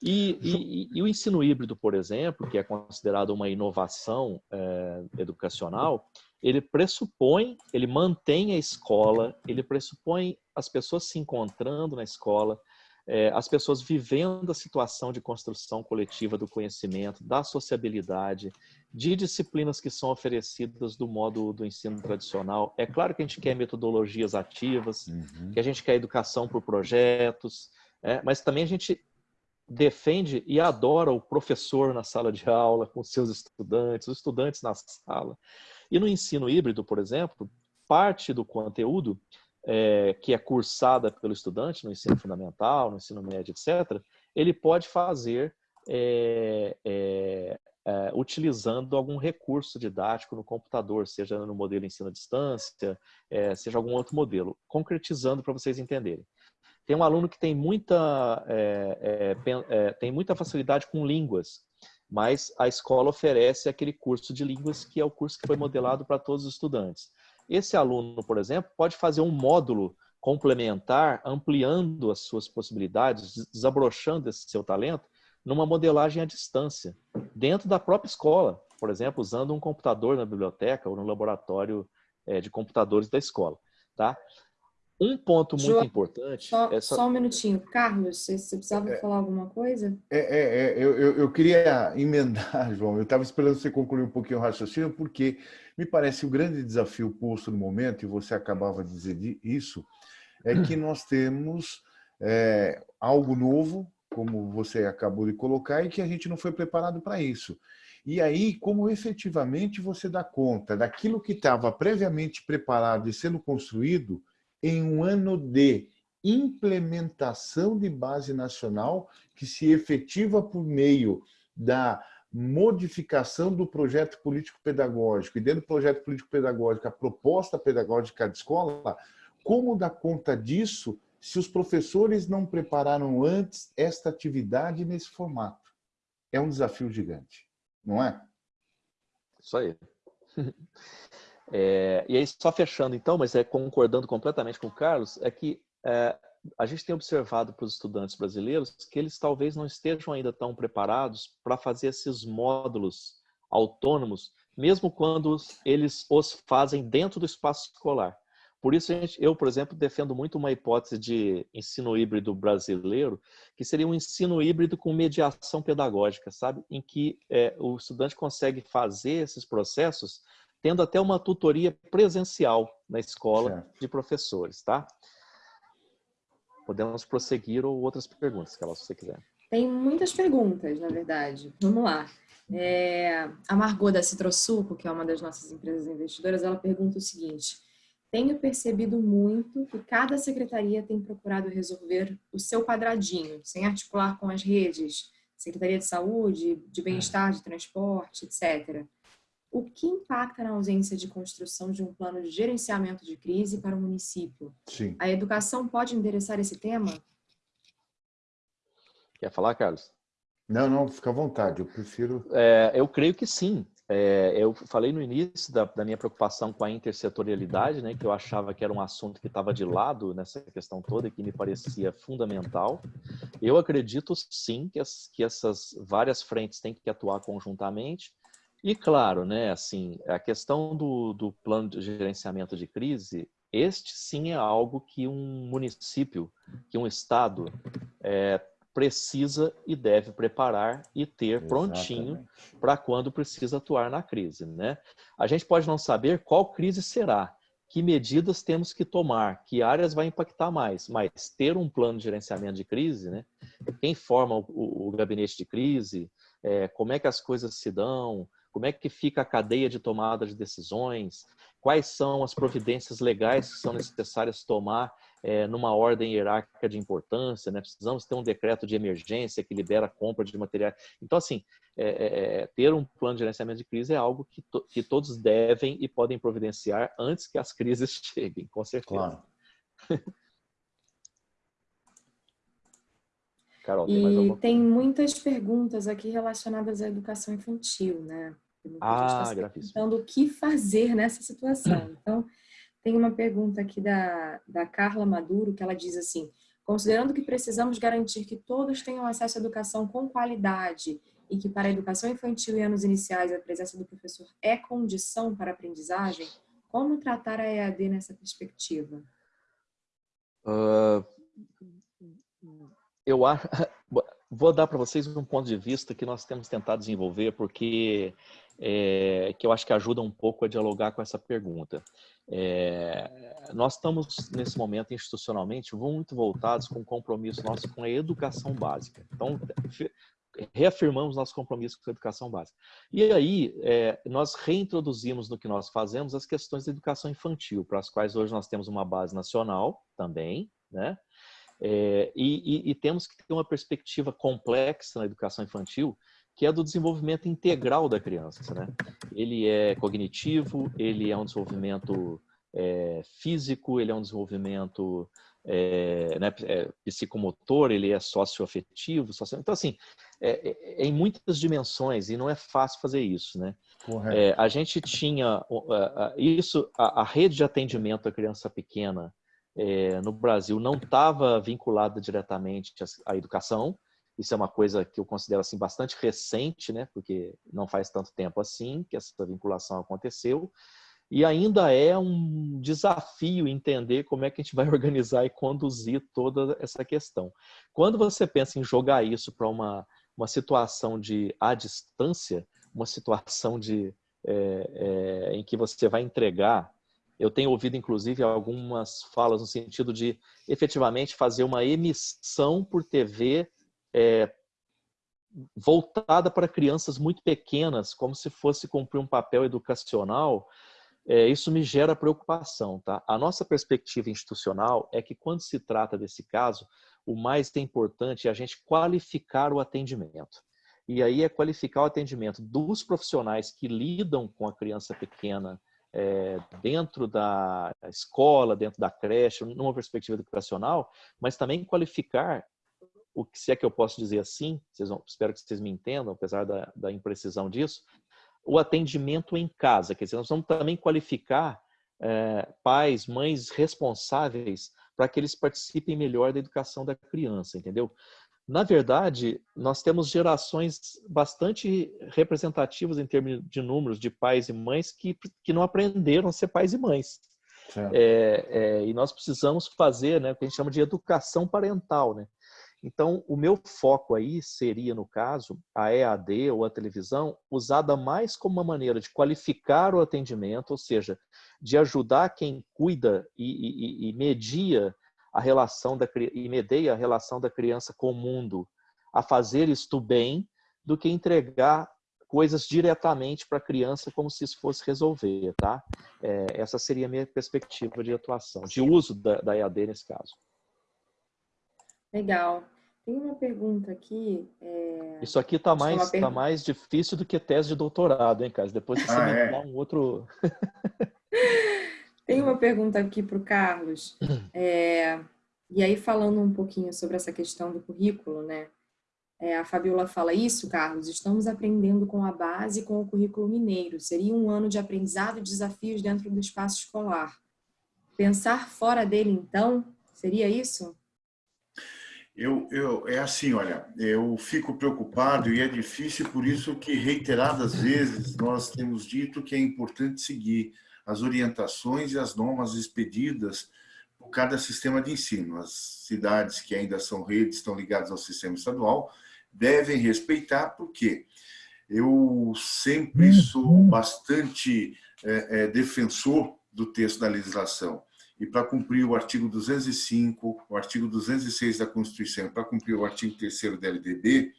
E, e, e, o ensino híbrido, por exemplo, que é considerado uma inovação é, educacional, ele pressupõe, ele mantém a escola, ele pressupõe as pessoas se encontrando na escola, é, as pessoas vivendo a situação de construção coletiva do conhecimento, da sociabilidade, de disciplinas que são oferecidas do modo do ensino tradicional. É claro que a gente quer metodologias ativas, uhum. que a gente quer educação por projetos, é, mas também a gente defende e adora o professor na sala de aula, com seus estudantes, os estudantes na sala. E no ensino híbrido, por exemplo, parte do conteúdo é, que é cursada pelo estudante no ensino fundamental, no ensino médio, etc., ele pode fazer é, é, é, utilizando algum recurso didático no computador, seja no modelo ensino à distância, é, seja algum outro modelo, concretizando para vocês entenderem. Tem um aluno que tem muita, é, tem muita facilidade com línguas, mas a escola oferece aquele curso de línguas que é o curso que foi modelado para todos os estudantes. Esse aluno, por exemplo, pode fazer um módulo complementar, ampliando as suas possibilidades, desabrochando esse seu talento, numa modelagem à distância, dentro da própria escola, por exemplo, usando um computador na biblioteca ou no laboratório é, de computadores da escola. Tá? Um ponto muito João, importante... Só, é só... um minutinho. Carlos, você, você precisava é, falar alguma coisa? É, é, é eu, eu, eu, queria emendar, (laughs) João. Eu estava esperando você concluir um pouquinho o raciocínio, porque me parece o grande desafio posto no momento, e você acabava de dizer isso, é que (clears throat) nós temos é, algo novo, como você acabou de colocar, e que a gente não foi preparado para isso. E aí, como efetivamente você dá conta daquilo que estava previamente preparado e sendo construído, em um ano de implementação de base nacional que se efetiva por meio da modificação do projeto político-pedagógico e dentro do projeto político-pedagógico a proposta pedagógica de escola, como dar conta disso se os professores não prepararam antes esta atividade nesse formato? É um desafio gigante, não é? Isso aí. (laughs) É, e aí, só fechando então, mas é concordando completamente com o Carlos, é que é, a gente tem observado para os estudantes brasileiros que eles talvez não estejam ainda tão preparados para fazer esses módulos autônomos, mesmo quando eles os fazem dentro do espaço escolar. Por isso, gente, eu, por exemplo, defendo muito uma hipótese de ensino híbrido brasileiro, que seria um ensino híbrido com mediação pedagógica, sabe? Em que é, o estudante consegue fazer esses processos tendo até uma tutoria presencial na escola certo. de professores, tá? Podemos prosseguir ou outras perguntas, que se você quiser. Tem muitas perguntas, na verdade. Vamos lá. É, a Margot da Citrosuco, que é uma das nossas empresas investidoras, ela pergunta o seguinte. Tenho percebido muito que cada secretaria tem procurado resolver o seu quadradinho, sem articular com as redes, Secretaria de Saúde, de Bem-Estar, de Transporte, etc o que impacta na ausência de construção de um plano de gerenciamento de crise para o município? Sim. A educação pode endereçar esse tema? Quer falar, Carlos? Não, não, fica à vontade, eu prefiro... É, eu creio que sim. É, eu falei no início da, da, minha preocupação com a intersetorialidade, né, que eu achava que era um assunto que estava de lado nessa questão toda e que me parecia fundamental. Eu acredito sim que, as, que essas várias frentes têm que atuar conjuntamente e claro, né, assim, a questão do, do plano de gerenciamento de crise, este sim é algo que um município, que um estado é, precisa e deve preparar e ter Exatamente. prontinho para quando precisa atuar na crise. Né? A gente pode não saber qual crise será, que medidas temos que tomar, que áreas vai impactar mais, mas ter um plano de gerenciamento de crise, né? quem forma o, o gabinete de crise, é, como é que as coisas se dão, como é que fica a cadeia de tomada de decisões? Quais são as providências legais que são necessárias tomar é, numa ordem hierárquica de importância? Né? Precisamos ter um decreto de emergência que libera a compra de materiais. Então, assim, é, é, ter um plano de gerenciamento de crise é algo que, to que todos devem e podem providenciar antes que as crises (laughs) cheguem, com certeza. Claro. (laughs) Carol, tem e tem muitas perguntas aqui relacionadas à educação infantil, né? Ah, perguntando o que fazer nessa situação. Então, Tem uma pergunta aqui da, da Carla Maduro, que ela diz assim, considerando que precisamos garantir que todos tenham acesso à educação com qualidade e que para a educação infantil e anos iniciais a presença do professor é condição para a aprendizagem, como tratar a EAD nessa perspectiva? Uh, eu acho, (laughs) vou dar para vocês um ponto de vista que nós temos tentado desenvolver, porque é, que eu acho que ajuda um pouco a dialogar com essa pergunta. É, nós estamos, nesse momento, institucionalmente, muito voltados com o compromisso nosso com a educação básica. Então, reafirmamos nosso compromisso com a educação básica. E aí, é, nós reintroduzimos no que nós fazemos as questões da educação infantil, para as quais hoje nós temos uma base nacional também, né? É, e, e, e, temos que ter uma perspectiva complexa na educação infantil, que é do desenvolvimento integral da criança. Né? Ele é cognitivo, ele é um desenvolvimento é, físico, ele é um desenvolvimento é, né, é, psicomotor, ele é socioafetivo. Socio... Então, assim, é, é, é, em muitas dimensões e não é fácil fazer isso. Né? A gente tinha isso, a, a, rede de atendimento à criança pequena no Brasil não estava vinculada diretamente à, à educação, isso é uma coisa que eu considero assim bastante recente, né? Porque não faz tanto tempo assim que essa vinculação aconteceu. E ainda é um desafio entender como é que a gente vai (laughs) organizar e conduzir toda essa questão. Quando você pensa em jogar isso para uma, uma situação de à distância, uma situação de é, é, em que você vai entregar, eu tenho ouvido inclusive algumas falas no sentido de efetivamente fazer uma emissão por TV é, voltada para crianças muito pequenas, como se fosse cumprir um papel educacional, é, isso me gera preocupação. Tá? A nossa perspectiva institucional é que quando se trata desse caso, o mais importante é a gente qualificar o atendimento. E aí é qualificar o atendimento dos profissionais que lidam com a criança pequena é, dentro da escola, dentro da creche, numa perspectiva educacional, mas também qualificar o que se é que eu posso dizer assim, vão, espero que vocês me entendam, apesar da, da imprecisão disso, o atendimento em casa. Quer dizer, nós vamos também qualificar é, pais, mães responsáveis para que eles participem melhor da educação da criança, entendeu? Na verdade, nós temos gerações bastante representativas em termos de números de pais e mães que, que não aprenderam a ser pais e mães. É, é, e nós precisamos fazer né, o que a gente chama de educação parental. Né? Então, o meu foco aí seria, no caso, a EAD ou a televisão, usada mais como uma maneira de qualificar o atendimento, ou seja, de ajudar quem cuida e, e, e media a relação da e medeia a relação da criança com o mundo a fazer isto bem, do que entregar coisas diretamente para a criança como se isso fosse resolver, tá? É, essa seria a minha perspectiva de atuação, de uso da, da EAD nesse caso. Legal. Tem uma pergunta aqui. É... Isso aqui está mais, tá mais difícil do que tese de doutorado, hein, Carlos? Depois você ah, me é? dá um outro. (laughs) Tem uma pergunta aqui para o Carlos. É... E aí, falando um pouquinho sobre essa questão do currículo, né? É, a Fabiola fala isso, Carlos, estamos aprendendo com a base com o currículo mineiro. Seria um ano de aprendizado e desafios dentro do espaço escolar. Pensar fora dele, então, seria isso? Eu, eu, é assim, olha, eu fico preocupado e é difícil, por isso que reiteradas vezes nós temos dito que é importante seguir as orientações e as normas expedidas por cada sistema de ensino. As cidades que ainda são redes, estão ligadas ao sistema estadual, devem respeitar, porque eu sempre sou bastante é, é, defensor do texto da legislação. E para cumprir o artigo 205, o artigo 206 da Constituição, para cumprir o artigo 3 da LDB,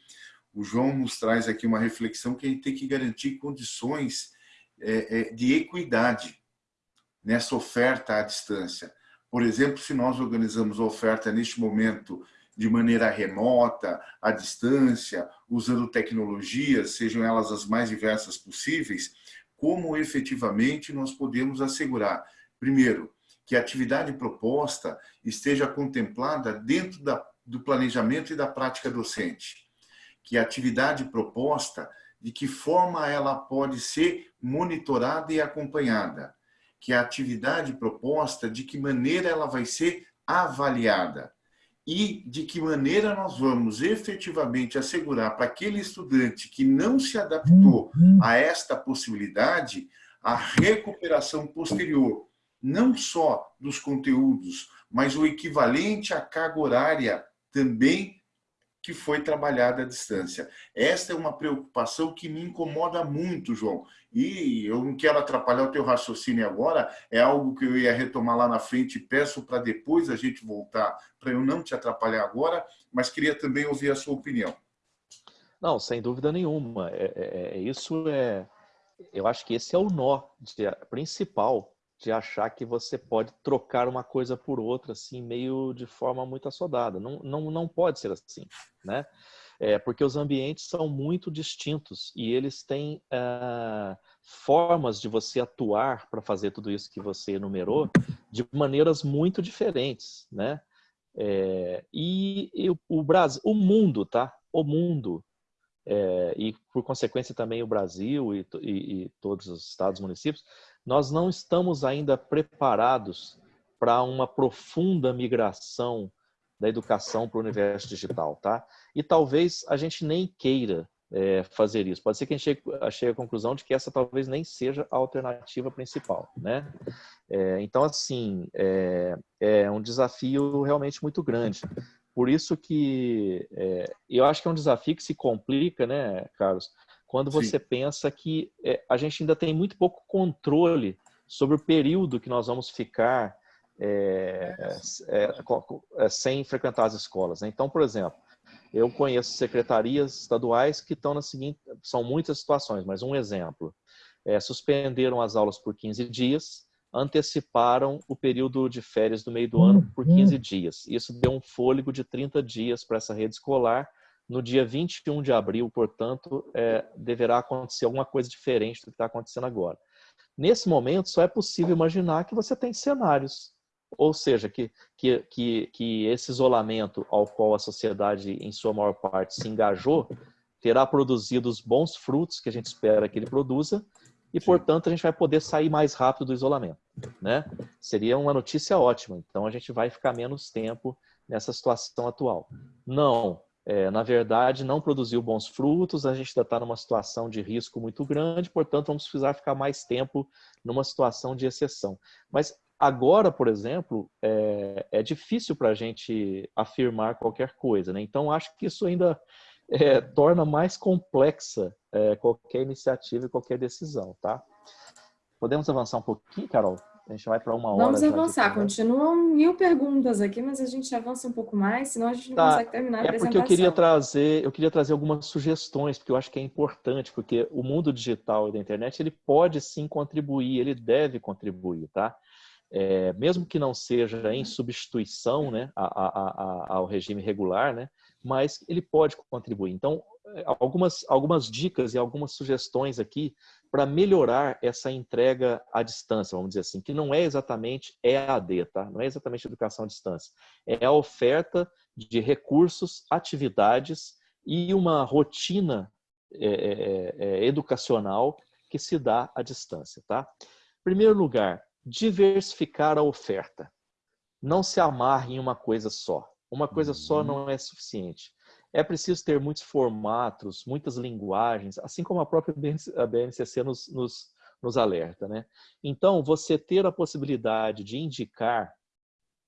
o João nos traz aqui uma reflexão que a gente tem que garantir condições é, é, de equidade nessa oferta à distância. Por exemplo, se nós organizamos a oferta neste momento de maneira remota, à distância, usando tecnologias, sejam elas as mais diversas possíveis, como efetivamente nós podemos assegurar, primeiro, que a atividade proposta esteja contemplada dentro da, do planejamento e da prática docente. Que a atividade proposta, de que forma ela pode ser monitorada e acompanhada. Que a atividade proposta, de que maneira ela vai ser avaliada e de que maneira nós vamos efetivamente assegurar para aquele estudante que não se adaptou a esta possibilidade a recuperação posterior, não só dos conteúdos, mas o equivalente à carga horária também que foi trabalhada à distância. Esta é uma preocupação que me incomoda muito, João. E eu não quero atrapalhar o teu raciocínio agora, é algo que eu ia retomar lá na frente e peço para depois a gente voltar, para eu não te atrapalhar agora, mas queria também ouvir a sua opinião. Não, sem dúvida nenhuma. É, é, é isso é, eu acho que esse é o nó de, principal de achar que você pode trocar uma coisa por outra, assim, meio de forma muito assodada. Não, não, não pode ser assim, né? É, porque os ambientes são muito distintos e eles têm uh, formas de você atuar para fazer tudo isso que você enumerou de maneiras muito diferentes, né? É, e, e, o Brasil, o mundo, tá? O mundo é, e por consequência também o Brasil e, e, e todos os estados municípios nós não estamos ainda preparados para uma profunda migração da educação para o universo digital, tá? E talvez a gente nem queira é, fazer isso. Pode ser que a gente chegue, chegue, à conclusão de que essa talvez nem seja a alternativa principal, né? É, então, assim, é, é, um desafio realmente muito grande. Por isso que é, eu acho que é um desafio que se complica, né, Carlos? Quando você Sim. pensa que é, a gente ainda tem muito pouco controle sobre o período que nós vamos ficar é, é, é, sem frequentar as escolas. Né? Então, por exemplo, eu conheço secretarias estaduais que estão na seguinte, são muitas situações, mas um exemplo, é, suspenderam as aulas por 15 dias, anteciparam o período de férias do meio do ano por 15 uhum. dias. Isso deu um fôlego de 30 dias para essa rede escolar, no dia 21 de abril, portanto, é, deverá acontecer alguma coisa diferente do que está acontecendo agora. Nesse momento, só é possível imaginar que você tem cenários, ou seja, que, que, que, que esse isolamento ao qual a sociedade, em sua maior parte, se engajou, terá produzido os bons frutos que a gente espera que ele produza, e, portanto, a gente vai poder sair mais rápido do isolamento. Né? Seria uma notícia ótima. Então, a gente vai ficar menos tempo nessa situação atual. Não, é, na verdade, não produziu bons frutos, a gente ainda está numa situação de risco muito grande, portanto, vamos precisar ficar mais tempo numa situação de exceção. Mas agora, por exemplo, é, é difícil para a gente afirmar qualquer coisa, né? Então, acho que isso ainda é, torna mais complexa é, qualquer iniciativa e qualquer decisão, tá? Podemos avançar um pouquinho, Carol? A gente vai para uma hora. Vamos avançar. Continuam mil perguntas aqui, mas a gente avança um pouco mais, senão a gente não tá. consegue terminar a é porque eu queria trazer, eu queria trazer algumas sugestões, porque eu acho que é importante, porque o mundo digital e da internet ele pode sim contribuir, ele deve contribuir, tá? É, mesmo que não seja em substituição, né, a, a, a, ao regime regular, né, mas ele pode contribuir. Então, algumas, algumas dicas e algumas sugestões aqui para melhorar essa entrega à distância, vamos dizer assim, que não é exatamente EAD, tá? Não é exatamente educação à distância. É a oferta de recursos, atividades e uma rotina é, é, é, educacional que se dá à distância, tá? Primeiro lugar, diversificar a oferta. Não se amarre em uma coisa só. Uma coisa só uhum. não é suficiente é preciso ter muitos formatos, muitas linguagens, assim como a própria BNCC nos, nos, nos alerta. Né? Então, você ter a possibilidade de indicar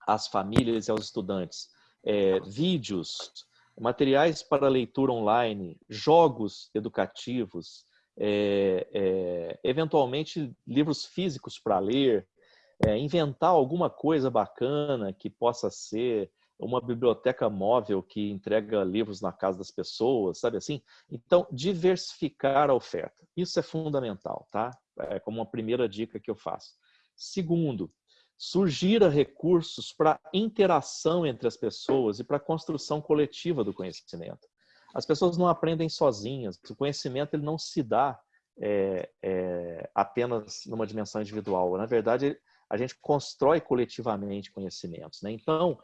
às famílias e aos estudantes é, vídeos, materiais para leitura online, jogos educativos, é, é, eventualmente livros físicos para ler, é, inventar alguma coisa bacana que possa ser uma biblioteca móvel que entrega livros na casa das pessoas, sabe assim? Então, diversificar a oferta. Isso é fundamental, tá? É como uma primeira dica que eu faço. Segundo, surgira recursos para interação entre as pessoas e para construção coletiva do conhecimento. As pessoas não aprendem sozinhas, o conhecimento ele não se dá é, é, apenas numa dimensão individual. Na verdade, a gente constrói coletivamente conhecimentos. Né? Então,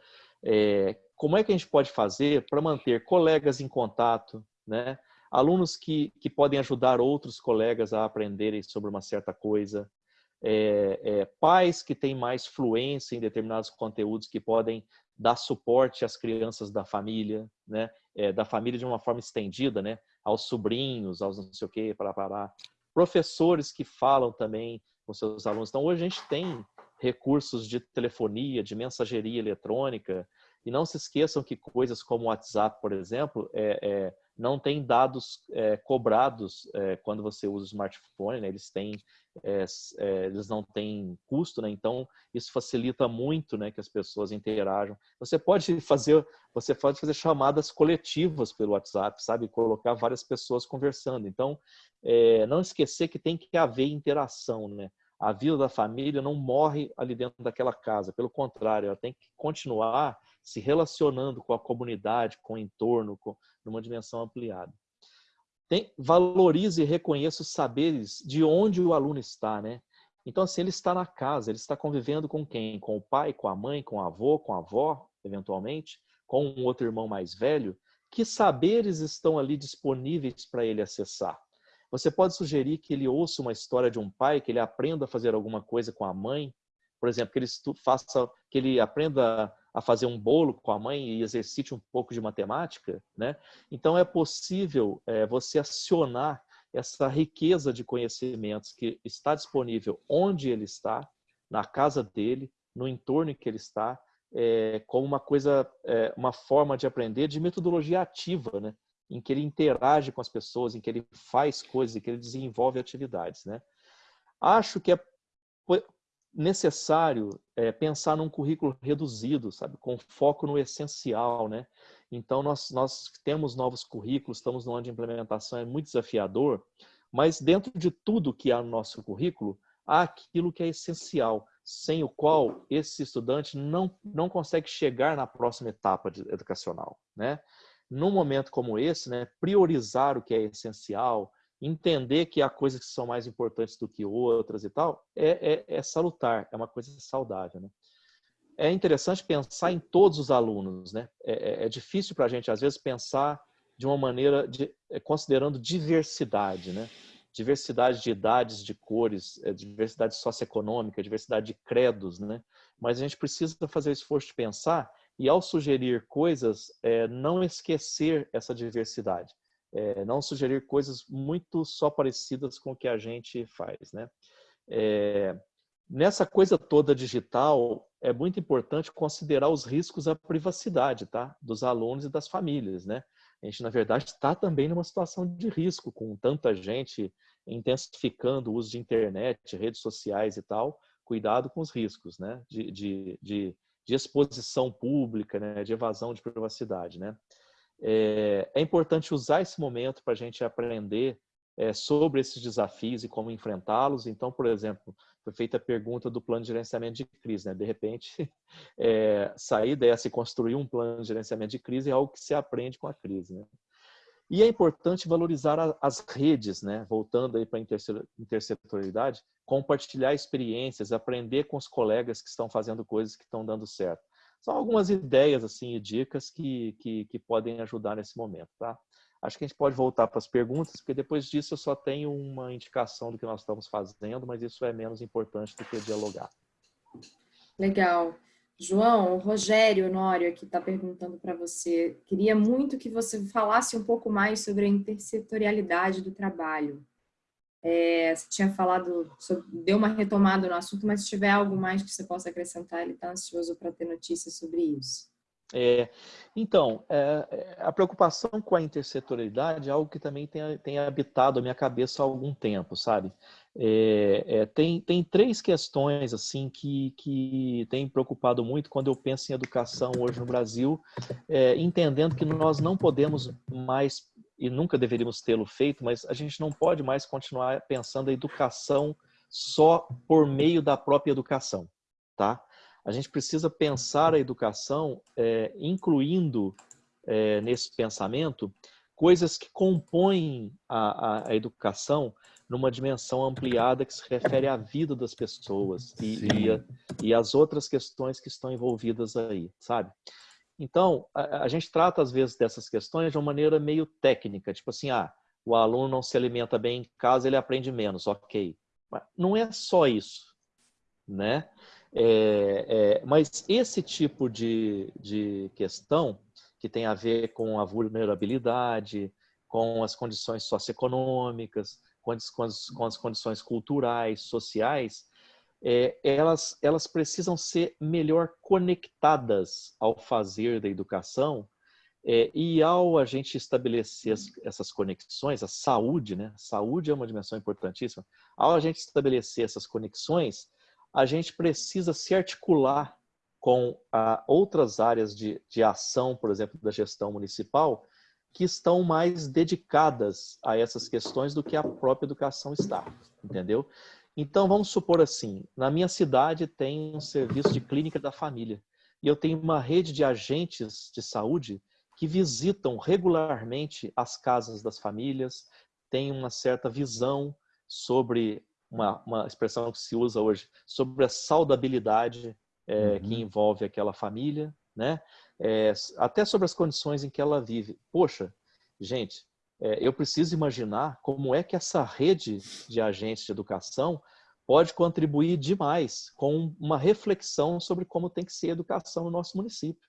é, como é que a gente pode fazer para manter colegas em contato, né? alunos que, que podem ajudar outros colegas a aprenderem sobre uma certa coisa, é, é, pais que têm mais fluência em determinados conteúdos que podem dar suporte às crianças da família, né? É, da família de uma forma estendida, né? aos sobrinhos, aos não sei o quê, para parar. Professores que falam também com seus alunos. Então, hoje a gente tem recursos de telefonia, de mensageria eletrônica, e não se esqueçam que coisas como o WhatsApp, por exemplo, é, é, não tem dados é, cobrados é, quando você usa o smartphone, né? eles têm, é, é, eles não têm custo, né? então isso facilita muito, né, que as pessoas interajam. Você pode fazer, você pode fazer chamadas coletivas pelo WhatsApp, sabe, colocar várias pessoas conversando. Então, não esquecer que tem que haver interação, né? A vida da família não morre ali dentro daquela casa, pelo contrário, ela tem que continuar se relacionando com a comunidade, com o entorno, com, numa dimensão ampliada. Tem, valorize e reconheça os saberes de onde o aluno está, né? Então, assim, ele está na casa, ele está convivendo com quem? Com o pai, com a mãe, com o avô, com a avó, eventualmente, com um outro irmão mais velho. Que saberes estão ali disponíveis para ele acessar? Você pode sugerir que ele ouça uma história de um pai, que ele aprenda a fazer alguma coisa com a mãe, por exemplo, que ele faça, que ele aprenda a fazer um bolo com a mãe e exercite um pouco de matemática, né? Então é possível é, você acionar essa riqueza de conhecimentos que está disponível onde ele está, na casa dele, no entorno em que ele está, é, como uma coisa, é, uma forma de aprender de metodologia ativa, né? Em que ele interage com as pessoas, em que ele faz coisas, em que ele desenvolve atividades, né? Acho que é necessário é, pensar num currículo reduzido, sabe, com foco no essencial, né? Então nós nós temos novos currículos, estamos no ano de implementação, é muito desafiador, mas dentro de tudo que há no nosso currículo há aquilo que é essencial, sem o qual esse estudante não não consegue chegar na próxima etapa educacional, né? Num momento como esse, né, priorizar o que é essencial, entender que há coisas que são mais importantes do que outras e tal, é, é, é salutar, é uma coisa saudável. Né? É interessante pensar em todos os alunos. Né? É, é, é difícil para a gente, às vezes, pensar de uma maneira de, é, considerando diversidade. Né? Diversidade de idades, de cores, é, diversidade socioeconômica, diversidade de credos. Né? Mas a gente precisa fazer o esforço de pensar e, ao sugerir coisas, é, não esquecer essa diversidade é, não sugerir coisas muito só parecidas com o que a gente faz. Né? É, nessa coisa toda digital, é muito importante considerar os riscos à privacidade tá? dos alunos e das famílias. Né? A gente, na verdade, está também numa situação de risco, com tanta gente intensificando o uso de internet, redes sociais e tal. Cuidado com os riscos né? de, de, de, de exposição pública, né? de evasão de privacidade. Né? É, é importante usar esse momento para a gente aprender é, sobre esses desafios e como enfrentá-los. Então, por exemplo, foi feita a pergunta do plano de gerenciamento de crise. Né? De repente, (laughs) é, sair dessa e construir um plano de gerenciamento de crise é algo que se aprende com a crise. Né? E é importante valorizar as redes, né? voltando aí para a intersetorialidade, compartilhar experiências, aprender com os colegas que estão fazendo coisas que estão dando certo. São algumas ideias assim e dicas que, que, que podem ajudar nesse momento, tá? Acho que a gente pode voltar para as perguntas, porque depois disso eu só tenho uma indicação do que nós estamos fazendo, mas isso é menos importante do que dialogar. Legal. João, o Rogério Honório aqui está perguntando para você. Queria muito que você falasse um pouco mais sobre a intersetorialidade do trabalho. É, você tinha falado, sobre, deu uma retomada no assunto, mas se tiver algo mais que você possa acrescentar, ele está ansioso para ter notícias sobre isso. É, então, é, é, a preocupação com a intersetorialidade é algo que também tem, tem habitado a minha cabeça há algum tempo, sabe? É, é, tem, tem três questões assim que, que têm preocupado muito quando eu penso em educação hoje no Brasil, é, entendendo que nós não podemos mais e nunca deveríamos tê-lo feito, mas a gente não pode mais continuar pensando a educação só por meio da própria educação, tá? A gente precisa pensar a educação é, incluindo é, nesse pensamento coisas que compõem a, a, a, educação numa dimensão ampliada que se refere à vida das pessoas e, e, a, e as outras questões que estão envolvidas aí, sabe? Então, a, a, gente trata às vezes dessas questões de uma maneira meio técnica, tipo assim, ah, o aluno não se alimenta bem em casa, ele aprende menos, ok. Mas não é só isso. né? É, é, mas esse tipo de, de questão que tem a ver com a vulnerabilidade, com as condições socioeconômicas, com as, com as, condições culturais, sociais, é, elas, elas precisam ser melhor conectadas ao fazer da educação é, e ao a gente estabelecer as, essas conexões, a saúde, né? A saúde é uma dimensão importantíssima. Ao a gente estabelecer essas conexões, a gente precisa se articular com a, outras áreas de, de ação, por exemplo, da gestão municipal, que estão mais dedicadas a essas questões do que a própria educação está, entendeu? Então, vamos supor assim, na minha cidade tem um serviço de clínica da família e eu tenho uma rede de agentes de saúde que visitam regularmente as casas das famílias, têm uma certa visão sobre uma, uma expressão que se usa hoje, sobre a saudabilidade é, uhum. que envolve aquela família, né? É, até sobre as condições em que ela vive. Poxa, gente, é, eu preciso imaginar como é que essa rede de agentes de educação pode contribuir demais com uma reflexão sobre como tem que ser a educação no nosso município,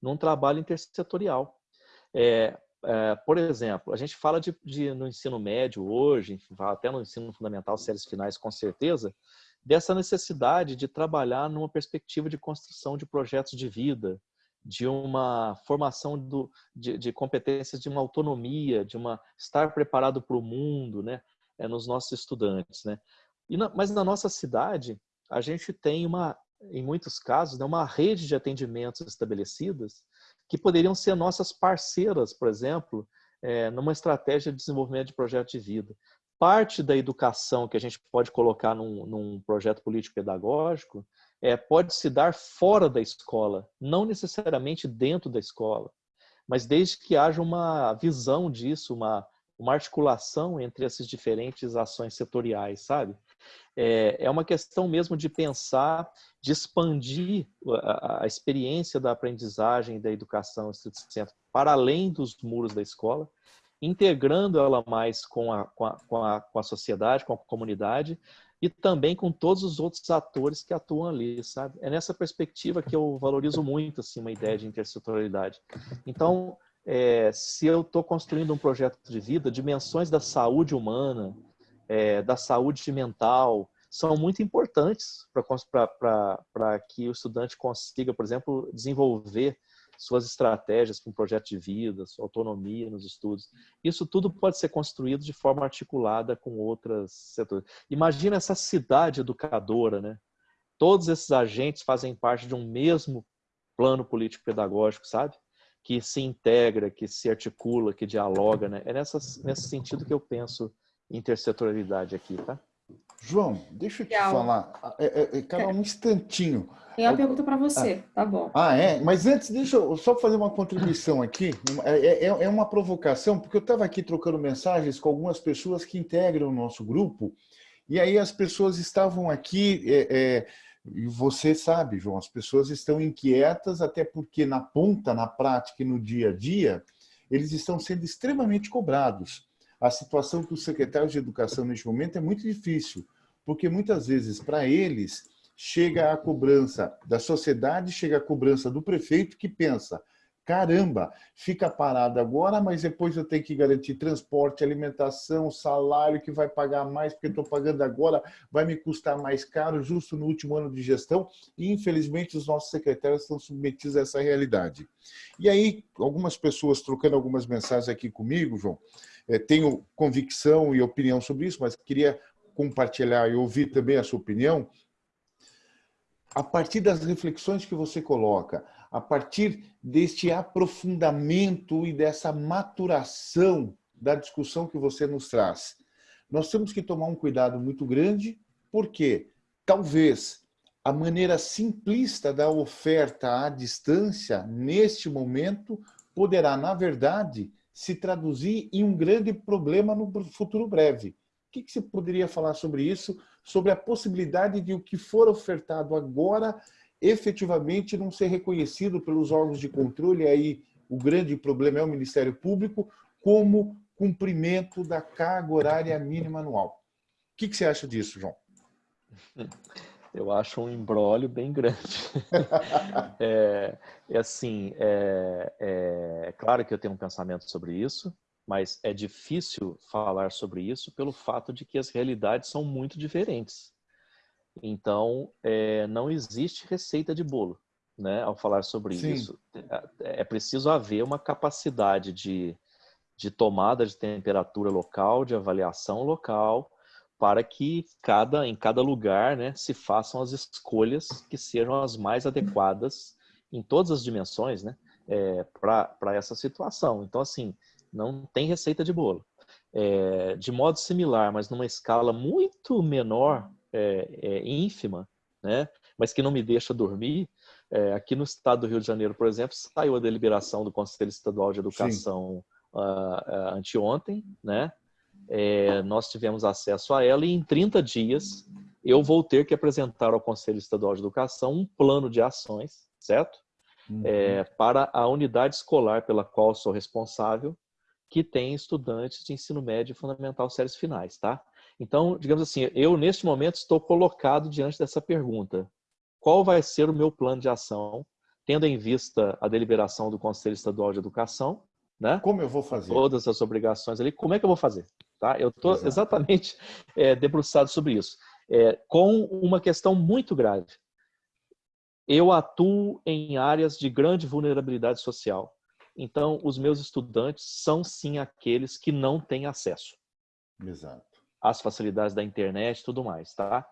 num trabalho intersetorial. É, é, por exemplo, a gente fala de, de, no ensino médio hoje, até no ensino fundamental, séries finais, com certeza, dessa necessidade de trabalhar numa perspectiva de construção de projetos de vida, de uma formação do, de, de, competências, de uma autonomia, de uma estar preparado para o mundo, né, é, nos nossos estudantes, né. Na, mas na nossa cidade a gente tem uma, em muitos casos, né, uma rede de atendimentos estabelecidas que poderiam ser nossas parceiras, por exemplo, é, numa estratégia de desenvolvimento de projeto de vida. Parte da educação que a gente pode colocar num, num projeto político-pedagógico é, pode se dar fora da escola, não necessariamente dentro da escola, mas desde que haja uma visão disso, uma, uma articulação entre essas diferentes ações setoriais, sabe? É, é uma questão mesmo de pensar, de expandir a, a experiência da aprendizagem da educação para além dos muros da escola, integrando ela mais com a, com a, com a, com a sociedade, com a comunidade, e também com todos os outros atores que atuam ali, sabe? É nessa perspectiva que eu valorizo muito assim uma ideia de intersetorialidade. Então, é, se eu estou construindo um projeto de vida, dimensões da saúde humana, é, da saúde mental, são muito importantes para que o estudante consiga, por exemplo, desenvolver suas estratégias para um projeto de vida, sua autonomia nos estudos. Isso tudo pode ser construído de forma articulada com outras setores. Imagina essa cidade educadora, né? Todos esses agentes fazem parte de um mesmo plano político-pedagógico, sabe? Que se integra, que se articula, que dialoga, né? É nessa, nesse sentido que eu penso intersetorialidade aqui, tá? João, deixa eu te Legal. falar. É, é, é, Carol, um instantinho. Tem uma pergunta para você, ah, tá bom. Ah, é? Mas antes, deixa eu só fazer uma contribuição aqui. É, é, é uma provocação, porque eu estava aqui trocando mensagens com algumas pessoas que integram o nosso grupo, e aí as pessoas estavam aqui, é, é, e você sabe, João, as pessoas estão inquietas, até porque na ponta, na prática e no dia a dia, eles estão sendo extremamente cobrados a situação dos secretários de educação neste momento é muito difícil, porque muitas vezes, para eles, chega a cobrança da sociedade, chega a cobrança do prefeito que pensa, caramba, fica parado agora, mas depois eu tenho que garantir transporte, alimentação, salário que vai pagar mais, porque estou pagando agora, vai me custar mais caro, justo no último ano de gestão, e infelizmente os nossos secretários estão submetidos a essa realidade. E aí, algumas pessoas trocando algumas mensagens aqui comigo, João, tenho convicção e opinião sobre isso, mas queria compartilhar e ouvir também a sua opinião. A partir das reflexões que você coloca, a partir deste aprofundamento e dessa maturação da discussão que você nos traz, nós temos que tomar um cuidado muito grande, porque talvez a maneira simplista da oferta à distância, neste momento, poderá, na verdade, se traduzir em um grande problema no futuro breve. O que, você poderia falar sobre isso? Sobre a possibilidade de o que for ofertado agora efetivamente não ser reconhecido pelos órgãos de controle, aí o grande problema é o Ministério Público, como cumprimento da carga horária mínima anual. O que, que você acha disso, João? (laughs) Eu acho um embrólio bem grande. (laughs) é, é, assim, é, é, claro que eu tenho um pensamento sobre isso, mas é difícil falar sobre isso pelo fato de que as realidades são muito diferentes. Então, é, não existe receita de bolo, né? Ao falar sobre Sim. isso, é, é preciso haver uma capacidade de, de tomada de temperatura local, de avaliação local, para que cada, em cada lugar né, se façam as escolhas que sejam as mais adequadas em todas as dimensões né, é, para essa situação. Então, assim, não tem receita de bolo. É, de modo similar, mas numa escala muito menor, é, é, ínfima, né, mas que não me deixa dormir, é, aqui no estado do Rio de Janeiro, por exemplo, saiu a deliberação do Conselho Estadual de Educação uh, uh, anteontem, né, é, nós tivemos acesso a ela e em 30 dias eu vou ter que apresentar ao Conselho Estadual de Educação um plano de ações, certo? Uhum. É, para a unidade escolar pela qual sou responsável, que tem estudantes de ensino médio e fundamental séries finais, tá? Então, digamos assim, eu neste momento estou colocado diante dessa pergunta. Qual vai ser o meu plano de ação, tendo em vista a deliberação do Conselho Estadual de Educação, né? Como eu vou fazer? Todas as obrigações ali, como é que eu vou fazer? Tá? Eu estou exatamente é, (laughs) debruçado sobre isso. É, com uma questão muito grave. Eu atuo em áreas de grande vulnerabilidade social. Então, os meus estudantes são sim aqueles que não têm acesso. Exato. Às facilidades da internet e tudo mais, tá?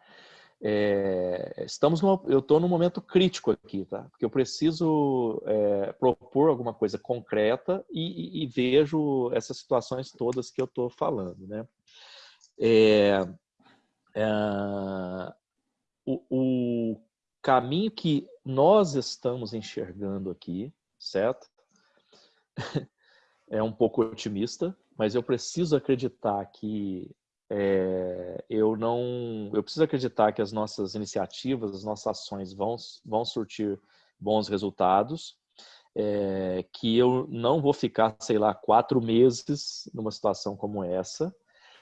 É, estamos no, eu estou num momento crítico aqui, tá? Porque eu preciso é, propor alguma coisa concreta e, e, e, vejo essas situações todas que eu estou falando, né? É, é, o, o caminho que nós estamos enxergando aqui, certo? (laughs) é um pouco otimista, mas eu preciso acreditar que é, eu não, eu preciso acreditar que as nossas iniciativas, as nossas ações vão, vão surtir bons resultados, é, que eu não vou ficar, sei lá, quatro meses numa situação como essa,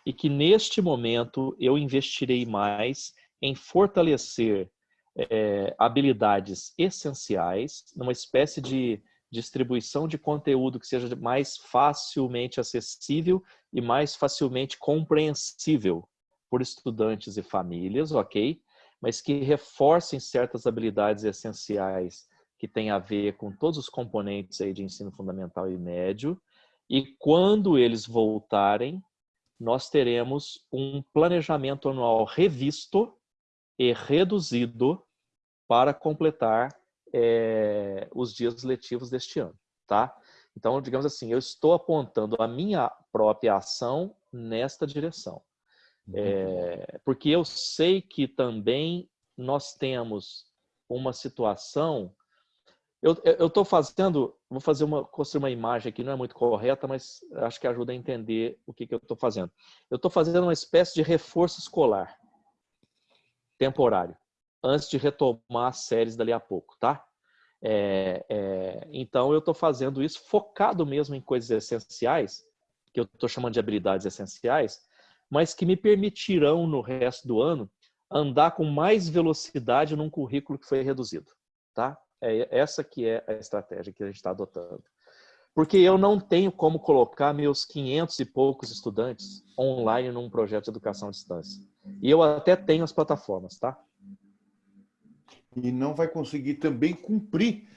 e que neste momento eu investirei mais em fortalecer é, habilidades essenciais, numa espécie de distribuição de conteúdo que seja mais facilmente acessível e mais facilmente compreensível por estudantes e famílias, ok? Mas que reforcem certas habilidades essenciais que têm a ver com todos os componentes aí de ensino fundamental e médio. E quando eles voltarem, nós teremos um planejamento anual revisto e reduzido para completar é, os dias letivos deste ano, tá? Então, digamos assim, eu estou apontando a minha própria ação nesta direção. É, porque eu sei que também nós temos uma situação. Eu estou fazendo, vou fazer uma, construir uma imagem aqui, não é muito correta, mas acho que ajuda a entender o que, que eu estou fazendo. Eu estou fazendo uma espécie de reforço escolar temporário antes de retomar as séries dali a pouco, tá? É, é, então, eu estou fazendo isso focado mesmo em coisas essenciais, que eu estou chamando de habilidades essenciais, mas que me permitirão, no resto do ano, andar com mais velocidade num currículo que foi reduzido, tá? É essa que é a estratégia que a gente está adotando. Porque eu não tenho como colocar meus 500 e poucos estudantes online num projeto de educação à distância. E eu até tenho as plataformas, tá? E não vai conseguir também cumprir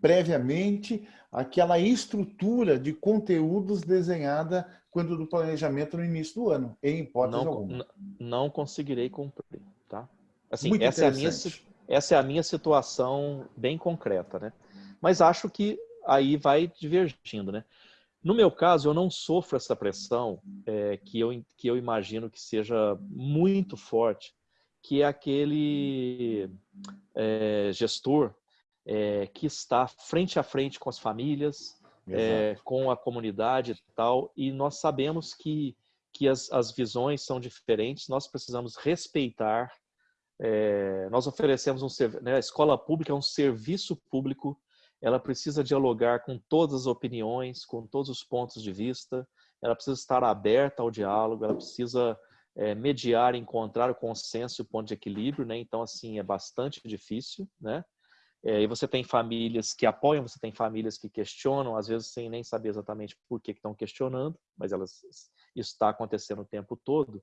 previamente aquela estrutura de conteúdos desenhada quando do planejamento no início do ano, em hipótese não, alguma. Não conseguirei cumprir, tá? Assim, Muito essa é, a minha, essa é a minha situação bem concreta, né? Mas acho que aí vai divergindo, né? No meu caso, eu não sofro essa pressão é, que, eu, que eu imagino que seja muito forte que é aquele é, gestor é, que está frente a frente com as famílias, é, com a comunidade e tal, e nós sabemos que, que as, as visões são diferentes, nós precisamos respeitar, é, nós oferecemos um né, a escola pública é um serviço público, ela precisa dialogar com todas as opiniões, com todos os pontos de vista, ela precisa estar aberta ao diálogo, ela precisa é, mediar, encontrar o consenso o ponto de equilíbrio, né? Então, assim, é bastante difícil, né? É, e você tem famílias que apoiam, você tem famílias que questionam, às vezes sem nem saber exatamente por que estão questionando, mas elas, isso está acontecendo o tempo todo.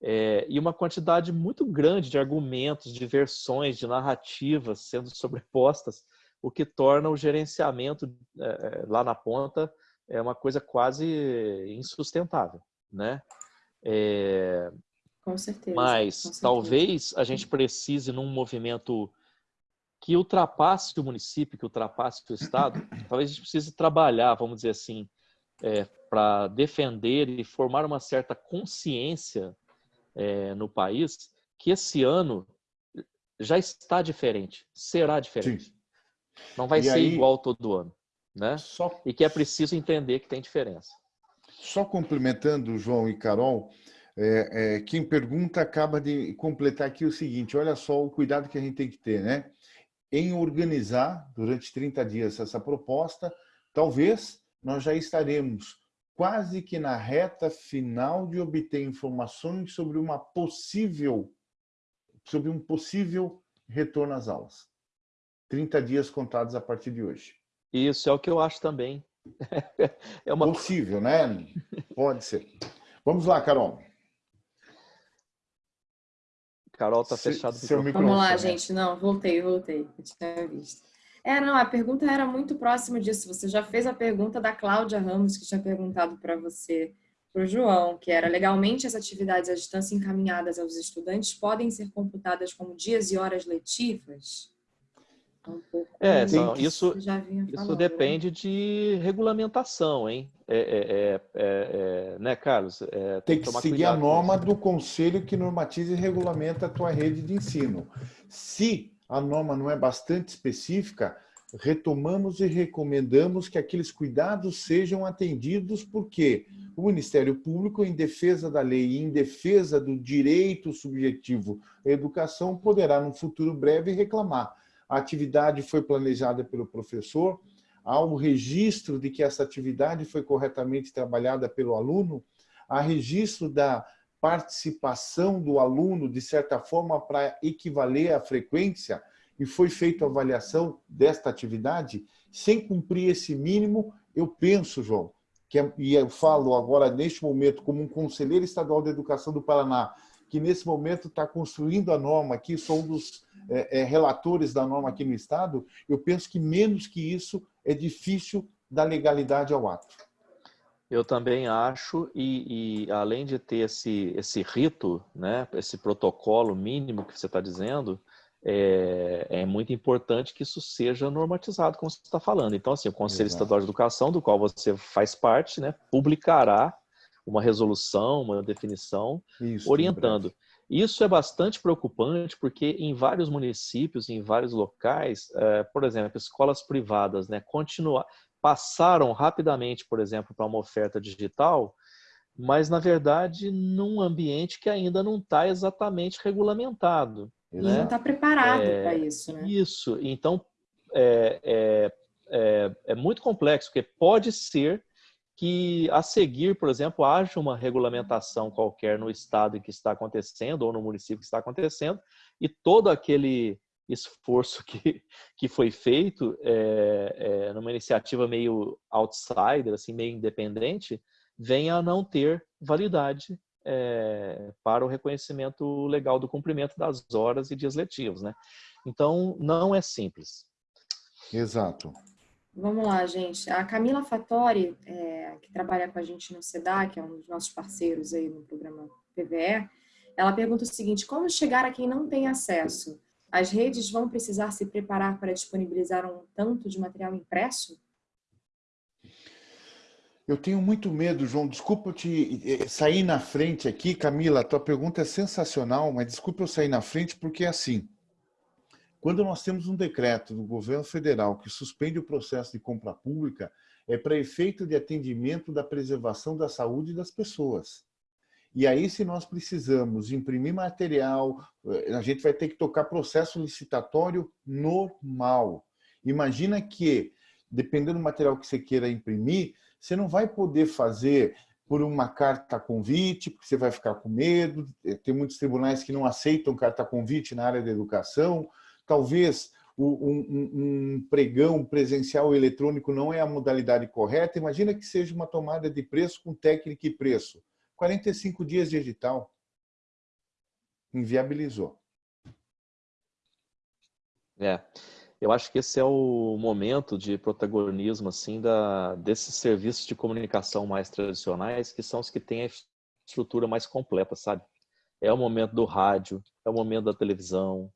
É, e uma quantidade muito grande de argumentos, de versões, de narrativas sendo (laughs) sobrepostas, o que torna o gerenciamento é, é lá na ponta é uma coisa quase insustentável, né? É, com certeza. Mas com certeza. talvez a gente precise num movimento que ultrapasse o município, que ultrapasse o estado. (coughs) talvez a gente precise trabalhar, vamos dizer assim, é, para defender e formar uma certa consciência é, no país que esse ano já está diferente, será diferente. Sim. Não vai e ser aí, igual todo ano, né? Só... E que é preciso entender que tem diferença. Só complementando, João e Carol, é, é, quem pergunta acaba de completar aqui o seguinte, olha só o cuidado que a gente tem que ter, né? Em organizar durante 30 dias essa proposta, talvez nós já estaremos quase que na reta final de obter informações sobre uma possível sobre um possível retorno às aulas. 30 dias contados a partir de hoje. Isso é o que eu acho também. É uma... Possível, né? Pode ser. Vamos lá, Carol. Carol está fechado. Seu microfone. Vamos lá, gente. Não, voltei, voltei. Eu tinha visto. É, não, a pergunta era muito próxima disso. Você já fez a pergunta da Cláudia Ramos, que tinha perguntado para você, para o João, que era legalmente as atividades à distância encaminhadas aos estudantes podem ser computadas como dias e horas letivas? Um é, não, isso, isso depende de regulamentação, hein? É, é, é, né, Carlos? tem, tem que, seguir a norma do conselho que normatiza e regulamenta a tua rede de ensino. Se a norma não é bastante específica, retomamos e recomendamos que aqueles cuidados sejam atendidos, porque o Ministério Público, em defesa da lei e em defesa do direito subjetivo à educação, poderá, no futuro breve, reclamar a atividade foi planejada pelo professor, há o registro de que essa atividade foi corretamente trabalhada pelo aluno, há registro da participação do aluno, de certa forma, para equivaler à frequência, e foi feita a avaliação desta atividade, sem cumprir esse mínimo, eu penso, João, que, é, e eu falo agora, neste momento, como um conselheiro estadual de educação do Paraná, que nesse momento está construindo a norma aqui, sou um dos é, é, relatores da norma aqui no Estado, eu penso que menos que isso é difícil da legalidade ao ato. Eu também acho, e, e, além de ter esse, esse rito, né, esse protocolo mínimo que você está dizendo, é, é, muito importante que isso seja normatizado, como você está falando. Então, assim, o Conselho Exato. Estadual de Educação, do qual você faz parte, né, publicará uma resolução, uma definição, isso, orientando. Isso é bastante preocupante porque em vários municípios, em vários locais, é, por exemplo, escolas privadas né, continua, passaram rapidamente, por exemplo, para uma oferta digital, mas na verdade num ambiente que ainda não está exatamente regulamentado. E né? não está preparado é, para isso. Né? Isso, então é, é, é, é muito complexo, porque pode ser que a seguir, por exemplo, haja uma regulamentação qualquer no estado em que está acontecendo ou no município que está acontecendo e todo aquele esforço que, que foi feito é, é, numa iniciativa meio outsider, assim, meio independente, venha a não ter validade é, para o reconhecimento legal do cumprimento das horas e dias letivos. Né? Então, não é simples. Exato. Vamos lá, gente. A Camila Fattori, é, que trabalha com a gente no SEDA, que é um dos nossos parceiros aí no programa PVE, ela pergunta o seguinte, como chegar a quem não tem acesso? As redes vão precisar se preparar para disponibilizar um tanto de material impresso? Eu tenho muito medo, João. Desculpa eu te eh, sair na frente aqui, Camila. A tua pergunta é sensacional, mas desculpa eu sair na frente porque é assim. Quando nós temos um decreto do governo federal que suspende o processo de compra pública, é para efeito de atendimento da preservação da saúde das pessoas. E aí, se nós precisamos imprimir material, eh, a gente vai ter que tocar processo licitatório normal. Imagina que, dependendo do material que você queira imprimir, você não vai poder fazer por uma carta convite, porque você vai ficar com medo. Tem muitos tribunais que não aceitam carta convite na área da educação. Talvez um, um, um pregão presencial eletrônico não é a modalidade correta. Imagina que seja uma tomada de preço com técnica e preço. 45 dias digital. Inviabilizou. É, eu acho que esse é o momento de protagonismo assim da desses serviços de comunicação mais tradicionais, que são os que têm a estrutura mais completa, sabe? É o momento do rádio, é o momento da televisão,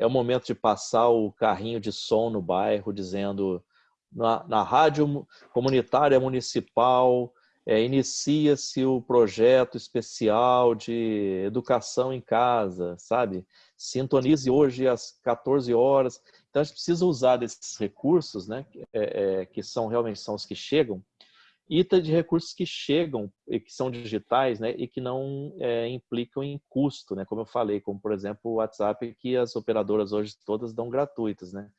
é o momento de passar o carrinho de som no bairro, dizendo na, na rádio comunitária municipal é, inicia-se o projeto especial de educação em casa, sabe? Sintonize hoje às 14 horas. Então, a gente precisa usar desses recursos, né? É, é, que são realmente são os que chegam, e de recursos que chegam e que são digitais, né, e que não é, implicam em custo, né, como eu falei, como por exemplo o WhatsApp que as operadoras hoje todas dão gratuitas, né.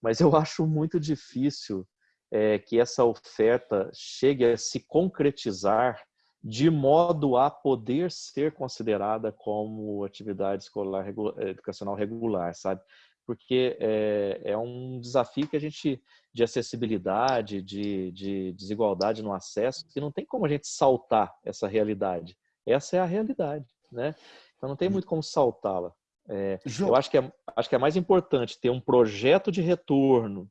Mas eu (laughs) acho muito difícil é, que essa oferta chegue a se concretizar de modo a poder ser considerada como atividade escolar educacional regular, sabe? Porque é, é, um desafio que a gente de acessibilidade, de, de, desigualdade no acesso, que não tem como a gente saltar essa realidade. Essa é a realidade, né? Então não tem muito como saltá-la. É, eu acho que, é, acho que é mais importante ter um projeto de retorno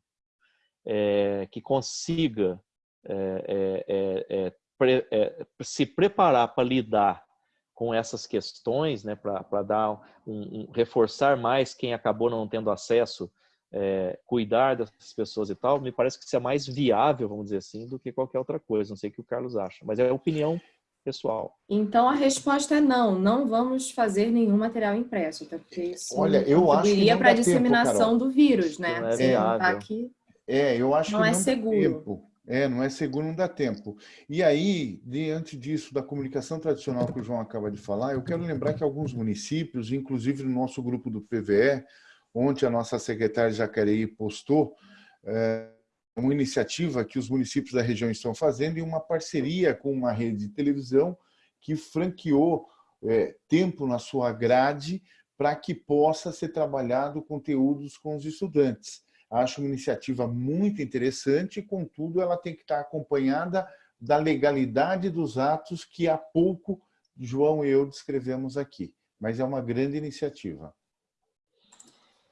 é, que consiga é, pre, se preparar para lidar com essas questões, né, para dar um, um, reforçar mais quem acabou não tendo acesso, é, cuidar dessas pessoas e tal, me parece que isso é mais viável, vamos dizer assim, do que qualquer outra coisa. Não sei o que o Carlos acha, mas é opinião pessoal. Então a resposta é não, não vamos fazer nenhum material impresso, até porque isso Olha, eu acho que para a disseminação tempo, do vírus, né? Não é, viável. Tá aqui, é, eu acho não que é seguro. Tempo. É, não é seguro, não dá tempo. E aí, diante disso, da comunicação tradicional que o João acaba de falar, eu quero lembrar que alguns municípios, inclusive no nosso grupo do PVE, ontem a nossa secretária Jacareí postou é, uma iniciativa que os municípios da região estão fazendo e uma parceria com uma rede de televisão que franqueou é, tempo na sua grade para que possa ser trabalhado conteúdos com os estudantes. Acho uma iniciativa muito interessante, contudo, ela tem que estar acompanhada da legalidade dos atos que há pouco João e eu descrevemos aqui. Mas é uma grande iniciativa.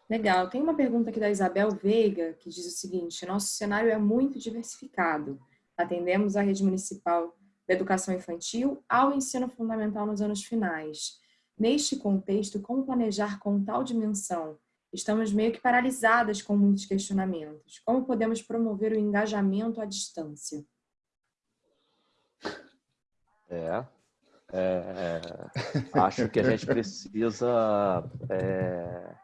Legal. Tem uma pergunta aqui da Isabel Veiga, que diz o seguinte, nosso cenário é muito diversificado. Atendemos a rede municipal da educação infantil ao ensino fundamental nos anos finais. Neste contexto, como planejar com tal dimensão Estamos meio que paralisadas com muitos questionamentos. Como podemos promover o engajamento à distância? É, é, é acho que a gente precisa. É,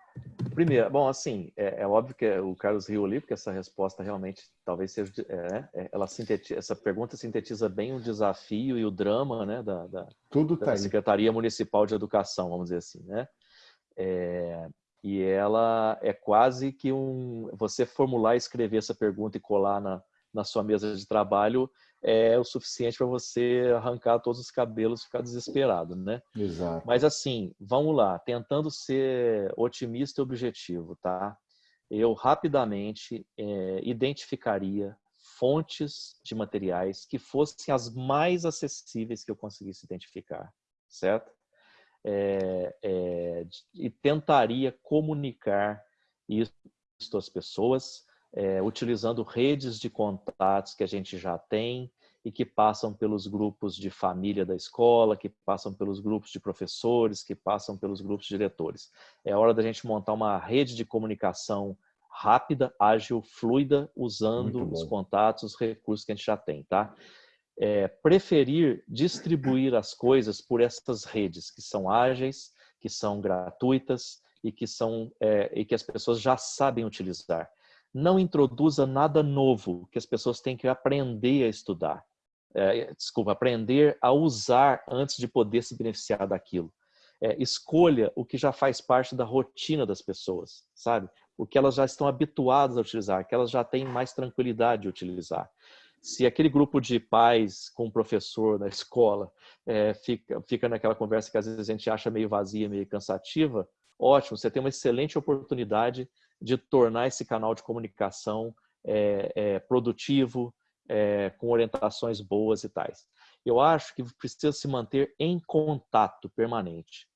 primeiro, bom, assim, é, é, óbvio que o Carlos riu ali, porque essa resposta realmente talvez seja. É, é, ela sintetiza, essa pergunta sintetiza bem o desafio e o drama né, da, da, Tudo da tá Secretaria Municipal de Educação, vamos dizer assim. Né? E ela é quase que um. Você formular, escrever essa pergunta e colar na, na sua mesa de trabalho é o suficiente para você arrancar todos os cabelos e ficar desesperado, né? Exato. Mas assim, vamos lá, tentando ser otimista e objetivo, tá? Eu rapidamente é, identificaria fontes de materiais que fossem as mais acessíveis que eu conseguisse identificar, certo? É, é, e tentaria comunicar isso às pessoas, é, utilizando redes de contatos que a gente já tem e que passam pelos grupos de família da escola, que passam pelos grupos de professores, que passam pelos grupos de diretores. É hora da gente montar uma rede de comunicação rápida, ágil, fluida, usando os contatos, os recursos que a gente já tem, tá? É, preferir distribuir as coisas por essas redes que são ágeis, que são gratuitas e que são é, e que as pessoas já sabem utilizar. Não introduza nada novo que as pessoas têm que aprender a estudar. É, desculpa, aprender a usar antes de poder se beneficiar daquilo. É, escolha o que já faz parte da rotina das pessoas, sabe? O que elas já estão habituadas a utilizar, que elas já têm mais tranquilidade de utilizar se aquele grupo de pais com o professor na escola é, fica, fica naquela conversa que às vezes a gente acha meio vazia, meio cansativa, ótimo, você tem uma excelente oportunidade de tornar esse canal de comunicação é, é, produtivo, com orientações boas e tais. Eu acho que precisa se manter em contato permanente.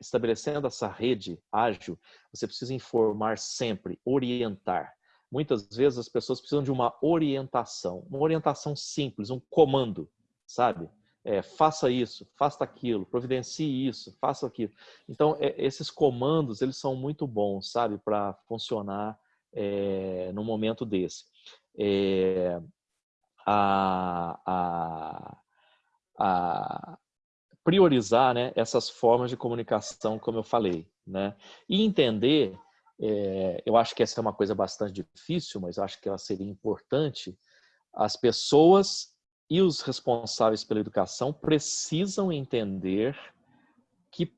Estabelecendo essa rede ágil, você precisa informar sempre, orientar. Muitas vezes as pessoas precisam de uma orientação, uma orientação simples, um comando, sabe? É, faça isso, faça aquilo, providencie isso, faça aquilo. Então, é, esses comandos, eles são muito bons, sabe, para funcionar é, no momento desse. É, a, a, a, priorizar né, essas formas de comunicação, como eu falei. Né? E entender, é, eu acho que essa é uma coisa bastante difícil, mas acho que ela seria importante, as pessoas e os responsáveis pela educação precisam entender que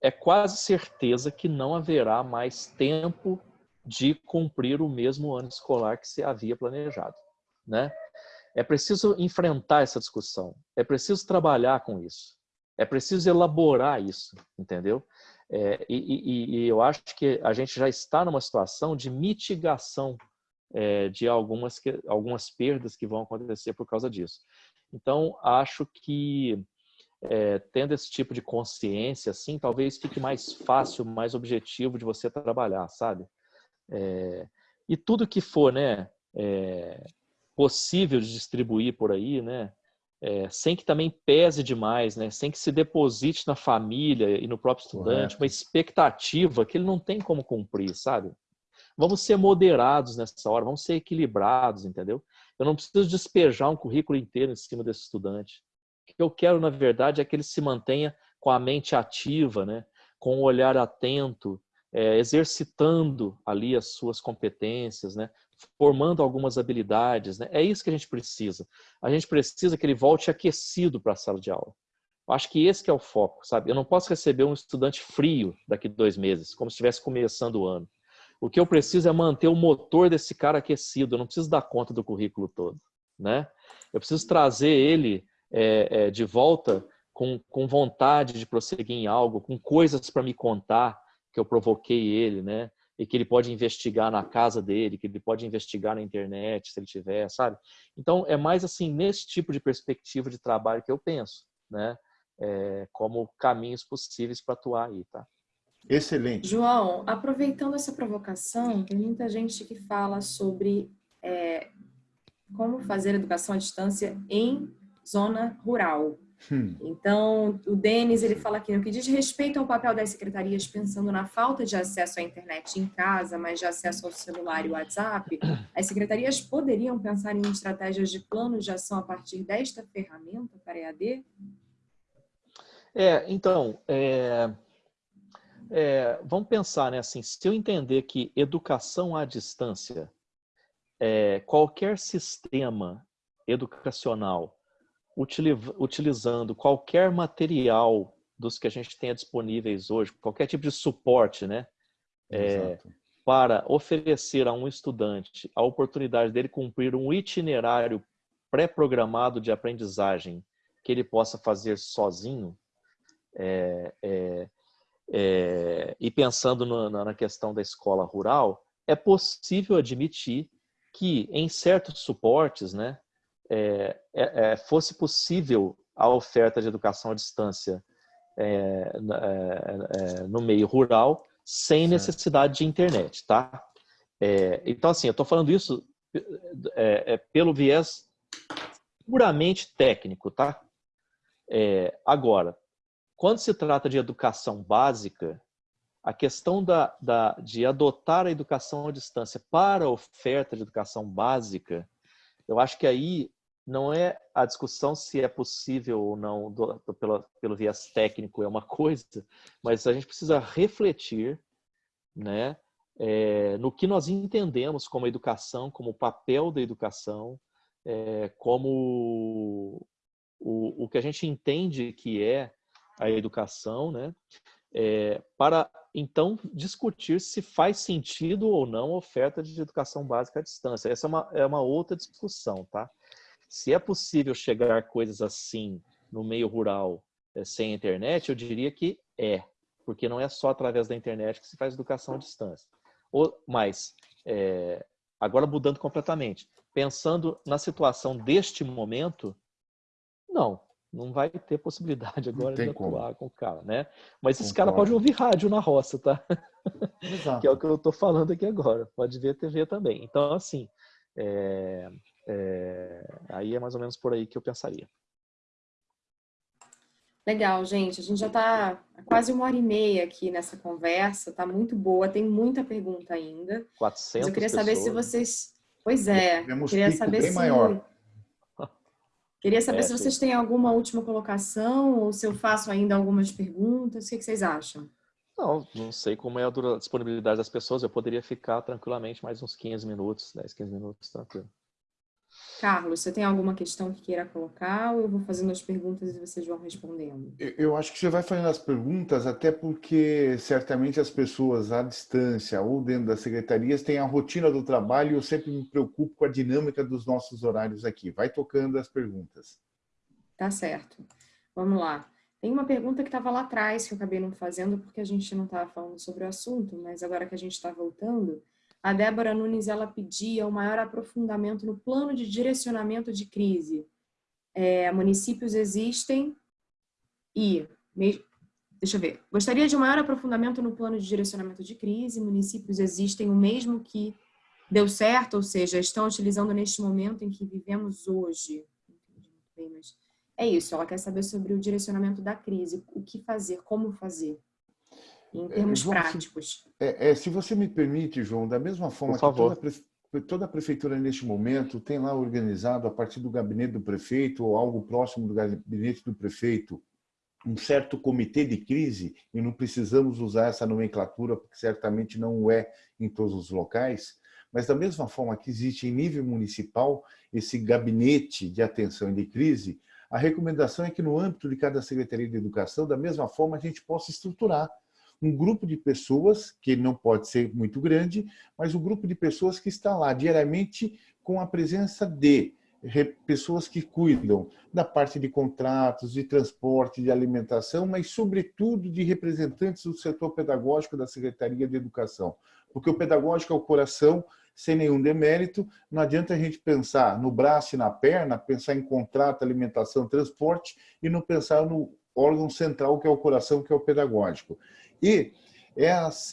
é quase certeza que não haverá mais tempo de cumprir o mesmo ano escolar que se havia planejado, né? É preciso enfrentar essa discussão, é preciso trabalhar com isso, é preciso elaborar isso, entendeu? É, e, e, e, eu acho que a gente já está numa situação de mitigação é, de algumas, que, algumas perdas que vão acontecer por causa disso. Então, acho que é, tendo esse tipo de consciência, assim, talvez fique mais fácil, mais objetivo de você trabalhar, sabe? É, e tudo que for né, é, possível de distribuir por aí, né, é, sem que também pese demais, né, sem que se deposite na família e no próprio estudante Correto. uma expectativa que ele não tem como cumprir, sabe? Vamos ser moderados nessa hora, vamos ser equilibrados, entendeu? Eu não preciso despejar um currículo inteiro em cima desse estudante. O que eu quero, na verdade, é que ele se mantenha com a mente ativa, né? com o um olhar atento, é, exercitando ali as suas competências, né? Formando algumas habilidades. Né? É isso que a gente precisa. A gente precisa que ele volte aquecido para a sala de aula. Eu acho que esse que é o foco, sabe? Eu não posso receber um estudante frio daqui dois meses, como se estivesse começando o ano. O que eu preciso é manter o motor desse cara aquecido. Eu não preciso dar conta do currículo todo, né? Eu preciso trazer ele é, é, de volta com, com vontade de prosseguir em algo, com coisas para me contar, que eu provoquei ele, né? E que ele pode investigar na casa dele, que ele pode investigar na internet, se ele tiver, sabe? Então, é mais assim, nesse tipo de perspectiva de trabalho que eu penso, né? É, como caminhos possíveis para atuar aí, tá? Excelente. João, aproveitando essa provocação, tem muita gente que fala sobre é, como fazer educação à distância em zona rural. Hum. Então, o Denis ele fala aqui, no que diz respeito ao papel das secretarias, pensando na falta de acesso à internet em casa, mas de acesso ao celular e WhatsApp, as secretarias poderiam pensar em estratégias de plano de ação a partir desta ferramenta para EAD? É, então, é, é, vamos pensar, né, assim, se eu entender que educação à distância, é, qualquer sistema educacional utilizando qualquer material dos que a gente tenha disponíveis hoje, qualquer tipo de suporte, né? É, para oferecer a um estudante a oportunidade dele cumprir um itinerário pré-programado de aprendizagem que ele possa fazer sozinho, é, é, é, e pensando no, na questão da escola rural, é possível admitir que em certos suportes, né, é, é, é, fosse possível a oferta de educação à distância é, é, no meio rural sem necessidade de internet, tá? então, assim, eu estou falando isso pelo viés puramente técnico, tá? agora, quando se trata de educação básica, a questão da, da, de adotar a educação à distância para a oferta de educação básica, eu acho que aí não é a discussão se é possível ou não do, do, pelo, pelo viés técnico é uma (laughs) coisa, mas a gente precisa refletir né, é, no que nós entendemos como educação, como papel da educação, é, como o, o que a gente entende que é a educação, né, é, para então discutir se faz sentido ou não a oferta de educação básica à distância. Essa é uma, é uma outra discussão, tá? Se é possível chegar coisas assim no meio rural é, sem internet, eu diria que é, porque não é só através da internet que se faz educação à distância. Ou, mas, é, agora mudando completamente, pensando na situação deste momento, não, não vai ter possibilidade agora de atuar como. com o cara, né? Mas esse cara pode ouvir rádio na roça, tá? Exato. (laughs) que é o que eu estou falando aqui agora. Pode ver TV também. Então, assim, é, é, aí é mais ou menos por aí que eu pensaria. Legal, gente. A gente já está quase uma hora e meia aqui nessa conversa. Tá muito boa. Tem muita pergunta ainda. 400 Mas eu queria pessoas. saber se vocês... Pois é. Queria saber se... Maior. (laughs) Queria saber é, se vocês têm alguma última colocação ou se eu faço ainda algumas perguntas. O que, vocês acham? Não, não sei como é a disponibilidade das pessoas. Eu poderia ficar tranquilamente mais uns 15 minutos, 10, 15 minutos, tranquilo. Carlos, você tem alguma questão que queira colocar ou eu vou fazendo as perguntas e vocês vão respondendo? Eu acho que você vai fazendo as perguntas até porque certamente as pessoas à distância ou dentro das secretarias têm a rotina do trabalho e eu sempre me preocupo com a dinâmica dos nossos horários aqui. Vai tocando as perguntas. Tá certo. Vamos lá. Tem uma pergunta que estava lá atrás que eu acabei não fazendo porque a gente não estava falando sobre o assunto, mas agora que a gente está voltando, a Débora Nunes ela pedia um maior aprofundamento no plano de direcionamento de crise. É, municípios existem e... Deixa eu ver. Gostaria de um maior aprofundamento no plano de direcionamento de crise. Municípios existem o mesmo que deu certo, ou seja, estão utilizando neste momento em que vivemos hoje. É isso, ela quer saber sobre o direcionamento da crise, o que fazer, como fazer em é, termos João, práticos. Se, é, é, se você me permite, João, da mesma forma que toda a, toda a prefeitura neste momento tem lá organizado a partir do gabinete do prefeito ou algo próximo do gabinete do prefeito um certo comitê de crise, e não precisamos usar essa nomenclatura, porque certamente não é em todos os locais, mas da mesma forma que existe em nível municipal esse gabinete de atenção e de crise, a recomendação é que no âmbito de cada Secretaria de Educação, da mesma forma, a gente possa estruturar um grupo de pessoas, que não pode ser muito grande, mas um grupo de pessoas que está lá diariamente com a presença de pessoas que cuidam da parte de contratos, de transporte, de alimentação, mas sobretudo de representantes do setor pedagógico da Secretaria de Educação. Porque o pedagógico é o coração, sem nenhum demérito, não adianta a gente pensar no braço e na perna, pensar em contrato, alimentação, transporte e não pensar no órgão central, que é o coração, que é o pedagógico. E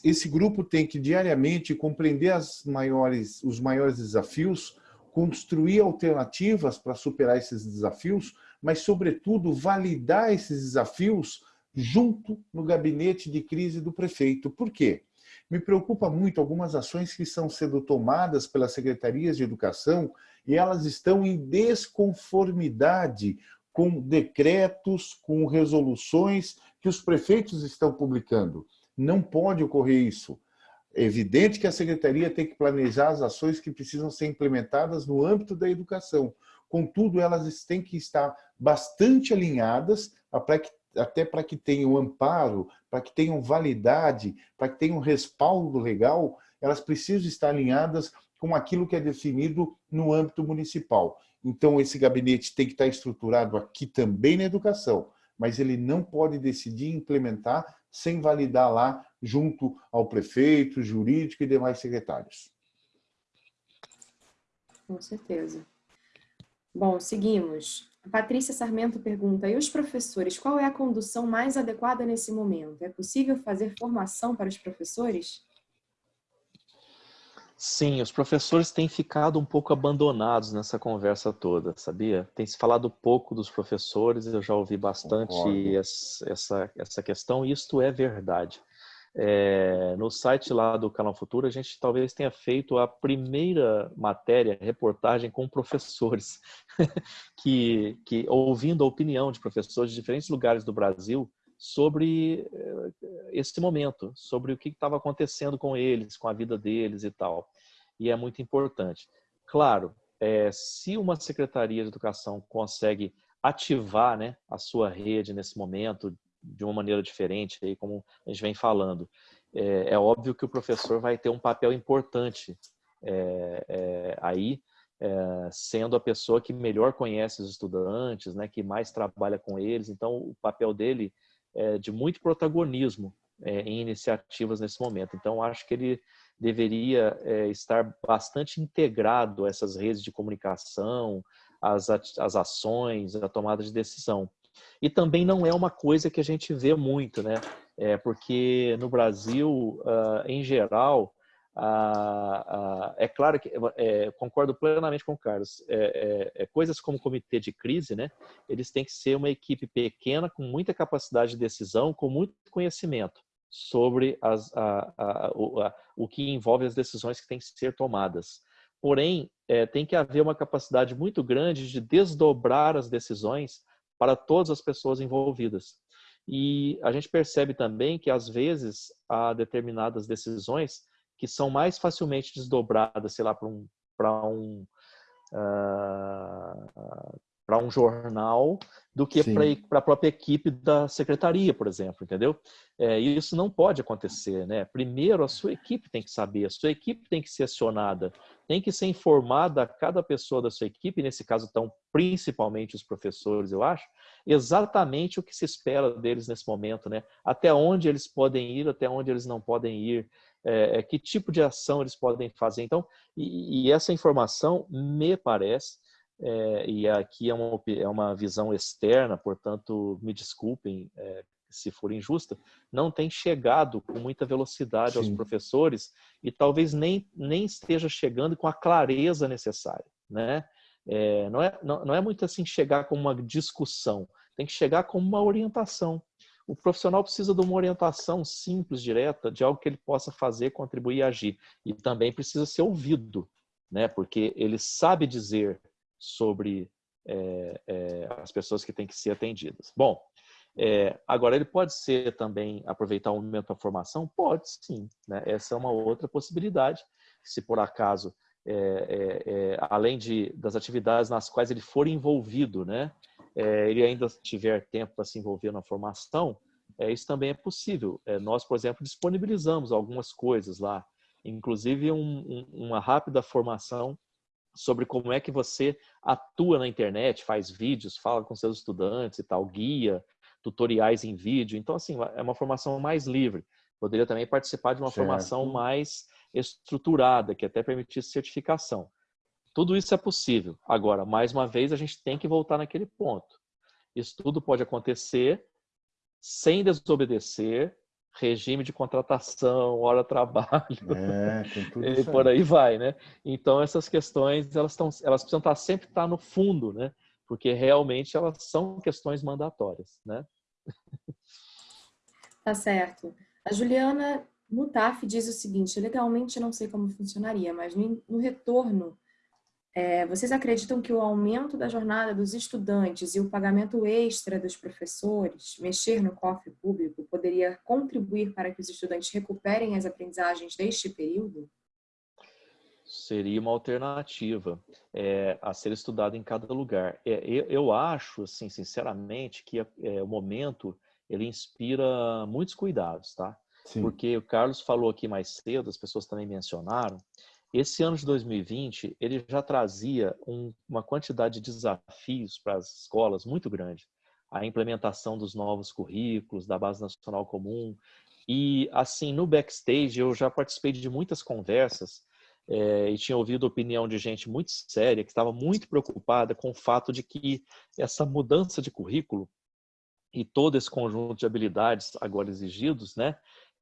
esse grupo tem que diariamente compreender as maiores, os maiores desafios, construir alternativas para superar esses desafios, mas, sobretudo, validar esses desafios junto no gabinete de crise do prefeito. Por quê? Me preocupa muito algumas ações que estão sendo tomadas pelas secretarias de educação e elas estão em desconformidade com decretos, com resoluções que os prefeitos estão publicando. Não pode ocorrer isso. É evidente que a secretaria tem que planejar as ações que precisam ser implementadas no âmbito da educação. Contudo, elas têm que estar bastante alinhadas até para que tenham amparo, para que tenham validade, para que tenham respaldo legal, elas precisam estar alinhadas com aquilo que é definido no âmbito municipal. Então, esse gabinete tem que estar estruturado aqui também na educação, mas ele não pode decidir implementar sem validar lá junto ao prefeito, jurídico e demais secretários. Com certeza. Bom, seguimos. Patrícia Sarmento pergunta, e os professores, qual é a condução mais adequada nesse momento? É possível fazer formação para os professores? Sim, os professores têm ficado um pouco abandonados nessa conversa toda, sabia? Tem se falado pouco dos professores, eu já ouvi bastante essa, essa questão, e isto é verdade. É, no site lá do Canal Futuro, a gente talvez tenha feito a primeira matéria, reportagem com professores, (laughs) que, que ouvindo a opinião de professores de diferentes lugares do Brasil, sobre eh, esse momento, sobre o que estava acontecendo com eles, com a vida deles e tal. E é muito importante. Claro, é, se uma secretaria de educação consegue ativar né, a sua rede nesse momento de uma maneira diferente, aí como a gente vem falando, é, é óbvio que o professor vai ter um papel importante é, é aí é, sendo a pessoa que melhor conhece os estudantes, né, que mais trabalha com eles. Então, o papel dele é de muito protagonismo é, em iniciativas nesse momento. Então, acho que ele deveria é, estar bastante integrado a essas redes de comunicação, as, as ações, a tomada de decisão. E também não é uma coisa que a gente vê muito, né? É porque no Brasil, uh, em geral, é claro que é, concordo plenamente com o Carlos. É, é, é, coisas como comitê de crise, né? Eles têm que ser uma equipe pequena com muita capacidade de decisão, com muito conhecimento sobre as, a, o, o que envolve as decisões que têm que ser tomadas. Porém, é, tem que haver uma capacidade muito grande de desdobrar as decisões para todas as pessoas envolvidas. E a gente percebe também que, às vezes, há determinadas decisões que são mais facilmente desdobradas, sei lá, para um, para um, uh, para um jornal do que para a própria equipe da secretaria, por exemplo, entendeu? É, isso não pode acontecer, né? Primeiro, a sua equipe tem que saber, a sua equipe tem que ser acionada, tem que ser informada a cada pessoa da sua equipe, nesse caso estão principalmente os professores, eu acho, exatamente o que se espera deles nesse momento, né? Até onde eles podem ir, até onde eles não podem ir, é, é que tipo de ação eles podem fazer. Então, e, e essa informação, me parece, é, e aqui é uma, é uma visão externa, portanto, me desculpem é, se for injusta, não tem chegado com muita velocidade Sim. aos professores e talvez nem, nem esteja chegando com a clareza necessária. Né? É, não, é, não, não é muito assim chegar com uma discussão, tem que chegar com uma orientação. O profissional precisa de uma orientação simples, direta, de algo que ele possa fazer, contribuir e agir. E também precisa ser ouvido, né? porque ele sabe dizer sobre é, é, as pessoas que têm que ser atendidas. Bom, é, agora ele pode ser também aproveitar o momento da formação? Pode sim, né? essa é uma outra possibilidade. Se por acaso, além de, das atividades nas quais ele for envolvido, né, ele ainda tiver tempo para se envolver na formação, isso também é possível. nós, por exemplo, disponibilizamos algumas coisas lá, inclusive um, um, uma rápida formação sobre como é que você atua na internet, faz vídeos, fala com seus estudantes e tal, guia, tutoriais em vídeo. Então, assim, é uma formação mais livre. Poderia também participar de uma certo. formação mais estruturada, que até permitisse certificação. Tudo isso é possível. Agora, mais uma vez, a gente tem que voltar naquele ponto. Isso tudo pode acontecer sem desobedecer regime de contratação, hora trabalho, é, (laughs) e por aí vai, né? Então essas questões elas estão, elas precisam estar sempre estar no fundo, né? Porque realmente elas são questões mandatórias, né? Tá certo. A Juliana Mutaf diz o seguinte: legalmente não sei como funcionaria, mas no, no retorno é, vocês acreditam que o aumento da jornada dos estudantes e o pagamento extra dos professores, mexer no cofre público, poderia contribuir para que os estudantes recuperem as aprendizagens deste período? Seria uma alternativa é, a ser estudada em cada lugar. É, eu, eu, acho, assim, sinceramente, que é, o momento ele inspira muitos cuidados, tá? Sim. Porque o Carlos falou aqui mais cedo, as pessoas também mencionaram, esse ano de 2020, ele já trazia um, uma quantidade de desafios para as escolas muito grande. A implementação dos novos currículos, da Base Nacional Comum. E, assim, no backstage, eu já participei de muitas conversas é, e tinha ouvido opinião de gente muito séria, que estava muito preocupada com o fato de que essa mudança de currículo e todo esse conjunto de habilidades agora exigidos, né,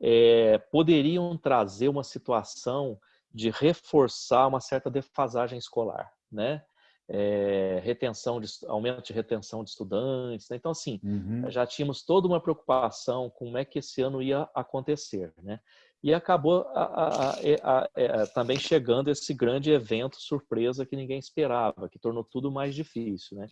é, poderiam trazer uma situação de reforçar uma certa defasagem escolar, né? É, retenção de, aumento de retenção de estudantes. Né? Então, assim, uhum. já tínhamos toda uma preocupação com como é que esse ano ia acontecer, né? E acabou a, a, a, também chegando esse grande evento surpresa que ninguém esperava, que tornou tudo mais difícil, né?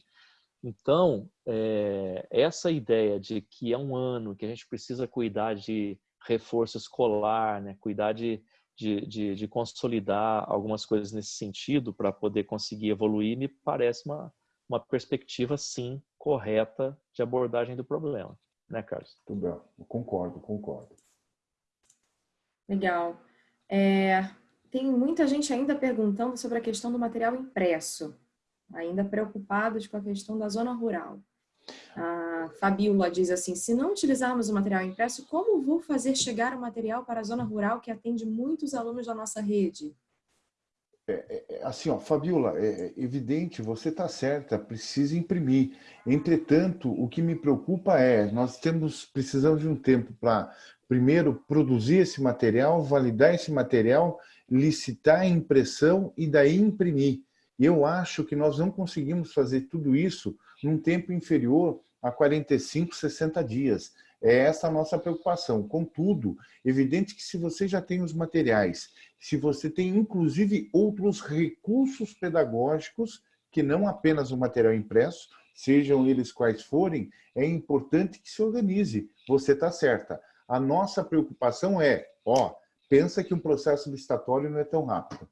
Então, é, essa ideia de que é um ano que a gente precisa cuidar de reforço escolar, né? cuidar de de, de, de consolidar algumas coisas nesse sentido para poder conseguir evoluir, me parece uma, uma perspectiva, sim, correta de abordagem do problema. Né, Carlos? Tudo bem. Eu concordo, concordo. Legal. É, tem muita gente ainda perguntando sobre a questão do material impresso, ainda preocupados com a questão da zona rural. A Fabiola diz assim, se não utilizarmos o material impresso, como vou fazer chegar o material para a zona rural que atende muitos alunos da nossa rede? É, é, é assim, ó, Fabiola, é, é evidente, você está certa, precisa imprimir. Entretanto, o que me preocupa é, nós temos, precisamos de um tempo para, primeiro, produzir esse material, validar esse material, licitar a impressão e daí imprimir. Eu acho que nós não conseguimos fazer tudo isso num tempo inferior a 45, 60 dias. É essa a nossa preocupação. Contudo, evidente que se você já tem os materiais, se você tem inclusive outros recursos pedagógicos, que não apenas o material impresso, sejam eles quais forem, é importante que se organize. Você está certa. A nossa preocupação é, ó, pensa que um processo licitatório não é tão rápido.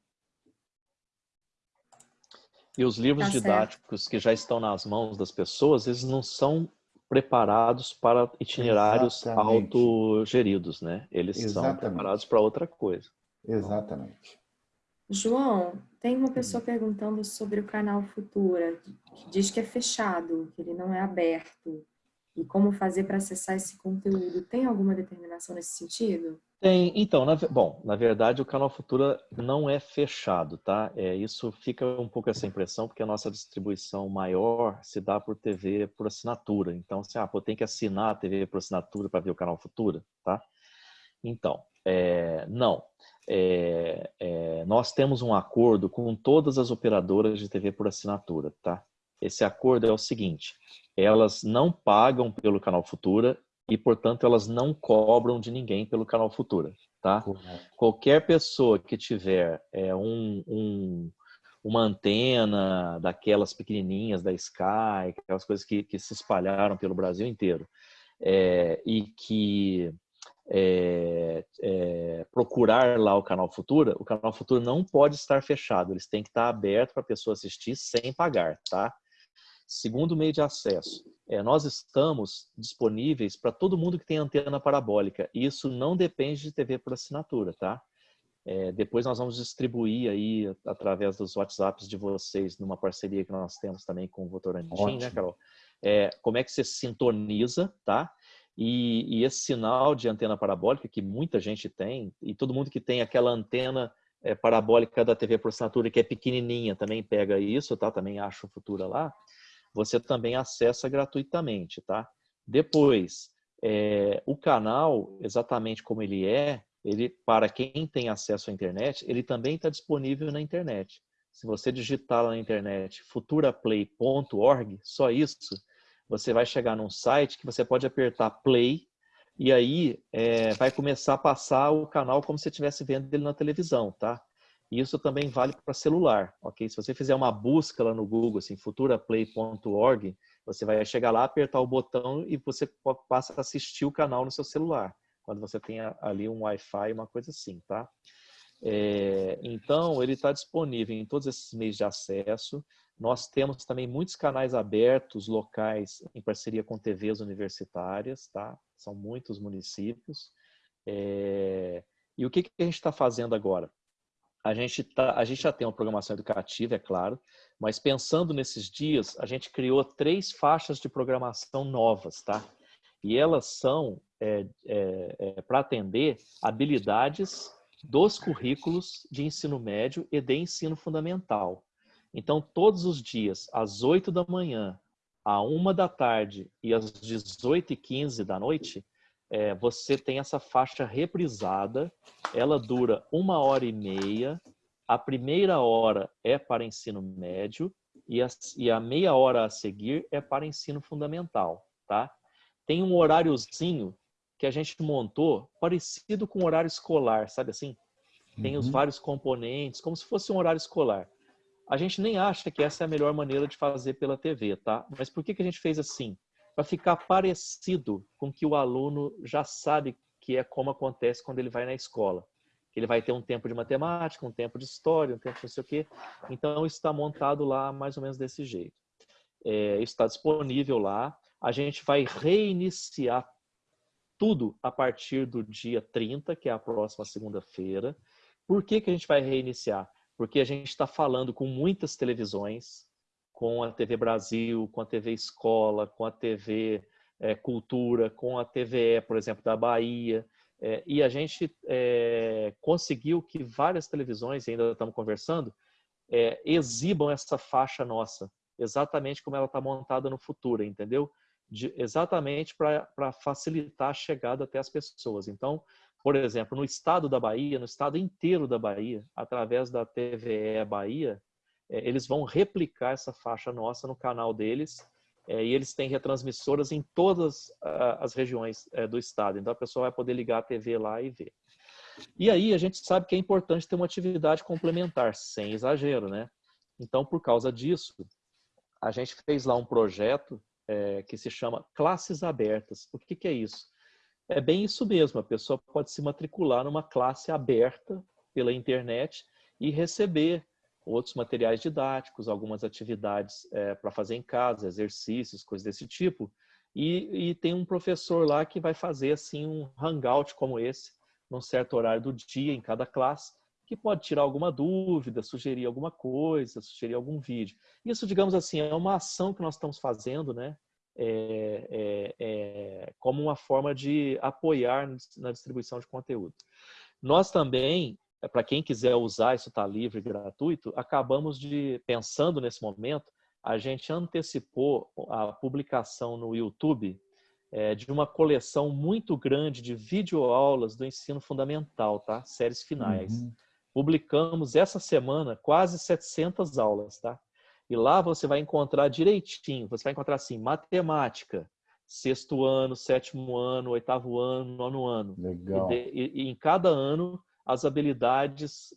E os livros tá didáticos certo. que já estão nas mãos das pessoas, eles não são preparados para itinerários Exatamente. autogeridos, né? Eles Exatamente. são preparados para outra coisa. Exatamente. João, tem uma pessoa perguntando sobre o canal Futura, que diz que é fechado, que ele não é aberto. E como fazer para acessar esse conteúdo? Tem alguma determinação nesse sentido? Tem, então, na, bom, na verdade o canal Futura não é fechado, tá? É, isso fica um pouco essa impressão, porque a nossa distribuição maior se dá por TV por assinatura. Então, assim, ah, pô, tem que assinar a TV por assinatura para ver o canal Futura, tá? Então, é, não. É, é, nós temos um acordo com todas as operadoras de TV por assinatura, tá? Esse acordo é o seguinte, elas não pagam pelo canal Futura e, portanto, elas não cobram de ninguém pelo canal Futura, tá? Qualquer pessoa que tiver é, um, um, uma antena daquelas pequenininhas da Sky, aquelas coisas que, que se espalharam pelo Brasil inteiro, é, e que é, é, procurar lá o canal Futura, o canal Futura não pode estar fechado, eles têm que estar aberto para a pessoa assistir sem pagar, tá? Segundo meio de acesso, é, nós estamos disponíveis para todo mundo que tem antena parabólica. Isso não depende de TV por assinatura, tá? É, depois nós vamos distribuir aí através dos WhatsApps de vocês numa parceria que nós temos também com o Votorantim, né, Carol? É, como é que você sintoniza, tá? E, e, esse sinal de antena parabólica que muita gente tem e todo mundo que tem aquela antena é, parabólica da TV por assinatura que é pequenininha também pega isso, tá? Também acha futura lá você também acessa gratuitamente, tá? Depois, é, o canal, exatamente como ele é, ele para quem tem acesso à internet, ele também está disponível na internet. Se você digitar lá na internet futuraplay.org, só isso, você vai chegar num site que você pode apertar play e aí é, vai começar a passar o canal como se estivesse vendo ele na televisão, tá? Isso também vale para celular, ok? Se você fizer uma busca lá no Google, assim, futuraplay.org, você vai chegar lá, apertar o botão e você passa a assistir o canal no seu celular, quando você tem ali um Wi-Fi, uma coisa assim, tá? É, então, ele está disponível em todos esses meios de acesso. Nós temos também muitos canais abertos, locais, em parceria com TVs universitárias, tá? São muitos municípios. É, e o que, que a gente está fazendo agora? A gente, tá, a gente já tem uma programação educativa, é claro, mas pensando nesses dias, a gente criou três faixas de programação novas, tá? E elas são é, é, é, para atender habilidades dos currículos de ensino médio e de ensino fundamental. Então, todos os dias, às 8 da manhã, à 1 da tarde e às 18 e 15 da noite, é, você tem essa faixa reprisada, ela dura uma hora e meia, a primeira hora é para ensino médio e a, e a meia hora a seguir é para ensino fundamental, tá? Tem um horáriozinho que a gente montou parecido com o horário escolar, sabe assim? Tem uhum. os vários componentes, como se fosse um horário escolar. A gente nem acha que essa é a melhor maneira de fazer pela TV, tá? Mas por que, que a gente fez assim? Para ficar parecido com que o aluno já sabe que é como acontece quando ele vai na escola. Ele vai ter um tempo de matemática, um tempo de história, um tempo de não sei o quê. Então, está montado lá mais ou menos desse jeito. É, está disponível lá. A gente vai reiniciar tudo a partir do dia 30, que é a próxima segunda-feira. Por que, que a gente vai reiniciar? Porque a gente está falando com muitas televisões, com a TV Brasil, com a TV Escola, com a TV é, Cultura, com a TVE, por exemplo, da Bahia. É, e a gente é, conseguiu que várias televisões, ainda estamos conversando, exibam essa faixa nossa, exatamente como ela está montada no futuro, entendeu? De, exatamente para facilitar a chegada até as pessoas. Então, por exemplo, no estado da Bahia, no estado inteiro da Bahia, através da TVE Bahia, eles vão replicar essa faixa nossa no canal deles é, e eles têm retransmissoras em todas as regiões é, do estado. Então a pessoa vai poder ligar a TV lá e ver. E aí a gente sabe que é importante ter uma atividade complementar, sem exagero, né? Então, por causa disso, a gente fez lá um projeto é, que se chama Classes Abertas. O que, que é isso? É bem isso mesmo, a pessoa pode se matricular numa classe aberta pela internet e receber outros materiais didáticos, algumas atividades é, para fazer em casa, exercícios, coisas desse tipo. E, e, tem um professor lá que vai fazer assim um hangout como esse, num certo horário do dia em cada classe, que pode tirar alguma dúvida, sugerir alguma coisa, sugerir algum vídeo. Isso, digamos assim, é uma ação que nós estamos fazendo, né? é, é, é, como uma forma de apoiar na distribuição de conteúdo. Nós também, para quem quiser usar, isso está livre e gratuito, acabamos de, pensando nesse momento, a gente antecipou a publicação no YouTube é, de uma coleção muito grande de videoaulas do ensino fundamental, tá? Séries finais. Uhum. Publicamos essa semana quase 700 aulas, tá? E lá você vai encontrar direitinho, você vai encontrar assim, matemática, sexto ano, sétimo ano, oitavo ano, nono ano. Legal. E, e, e em cada ano, as habilidades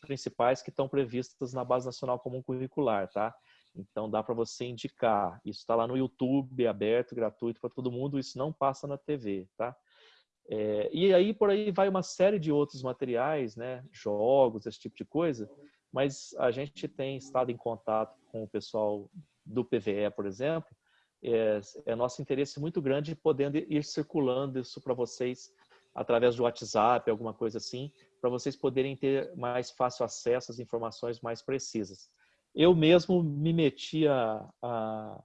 principais que estão previstas na Base Nacional Comum Curricular, tá? Então dá para você indicar. Isso está lá no YouTube, aberto, gratuito para todo mundo. Isso não passa na TV, tá? É, e aí por aí vai uma série de outros materiais, né? Jogos, esse tipo de coisa, mas a gente tem estado em contato com o pessoal do PVE, por exemplo, é, é nosso interesse muito grande podendo ir circulando isso para vocês através do WhatsApp, alguma coisa assim, para vocês poderem ter mais fácil acesso às informações mais precisas. Eu mesmo me meti a, a,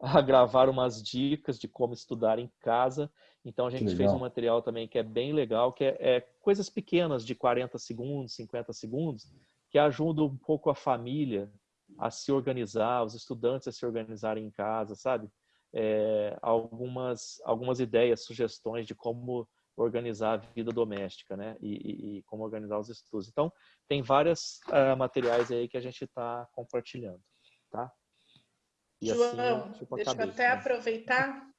a gravar umas dicas de como estudar em casa, então a gente fez um material também que é bem legal, que é, é coisas pequenas de 40 segundos, 50 segundos, que ajuda um pouco a família a se organizar, os estudantes a se organizarem em casa, sabe? É, algumas, algumas ideias, sugestões de como organizar a vida doméstica, né? E, e, e como organizar os estudos. Então, tem vários uh, ah, materiais aí que a gente está compartilhando, tá? E João, assim, deixa eu até né? aproveitar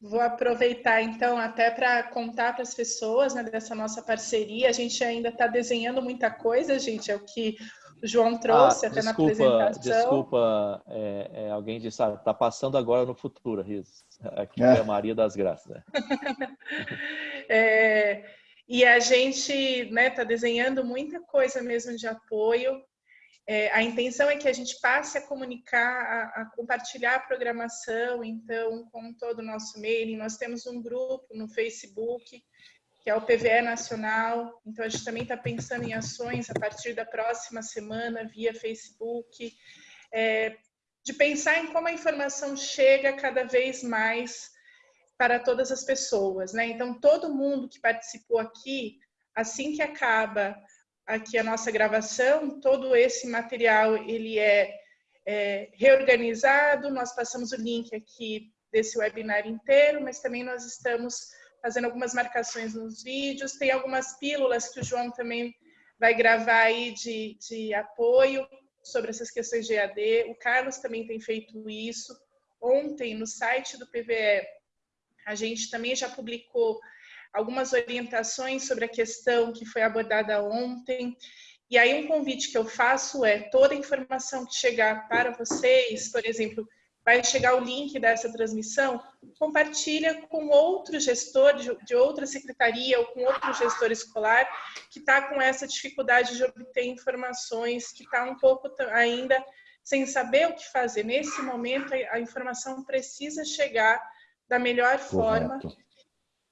Vou aproveitar então até para contar para as pessoas né, dessa nossa parceria. A gente ainda está desenhando muita coisa, gente, é o que o João trouxe ah, até desculpa, na apresentação. Desculpa, é, é, alguém disse, ah, está passando agora no futuro, Riz. Aqui é, é a Maria das Graças. Né? (laughs) é, e a gente está né, tá desenhando muita coisa mesmo de apoio é, a intenção é que a gente passe a comunicar, a, a, compartilhar a programação, então, com todo o nosso mailing. Nós temos um grupo no Facebook, que é o PVE Nacional, então a gente também está pensando em ações a partir da próxima semana, via Facebook, é, de pensar em como a informação chega cada vez mais para todas as pessoas. Né? Então, todo mundo que participou aqui, assim que acaba aqui a nossa gravação, todo esse material ele é, é, reorganizado, nós passamos o link aqui desse webinar inteiro, mas também nós estamos fazendo algumas marcações nos vídeos, tem algumas pílulas que o João também vai gravar aí de, de apoio sobre essas questões de EAD, o Carlos também tem feito isso, ontem no site do PVE a gente também já publicou algumas orientações sobre a questão que foi abordada ontem. E aí um convite que eu faço é toda a informação que chegar para vocês, por exemplo, vai chegar o link dessa transmissão, compartilha com outro gestor de, outra secretaria ou com outro gestor escolar que está com essa dificuldade de obter informações, que está um pouco ainda sem saber o que fazer. Nesse momento, a informação precisa chegar da melhor Correto. forma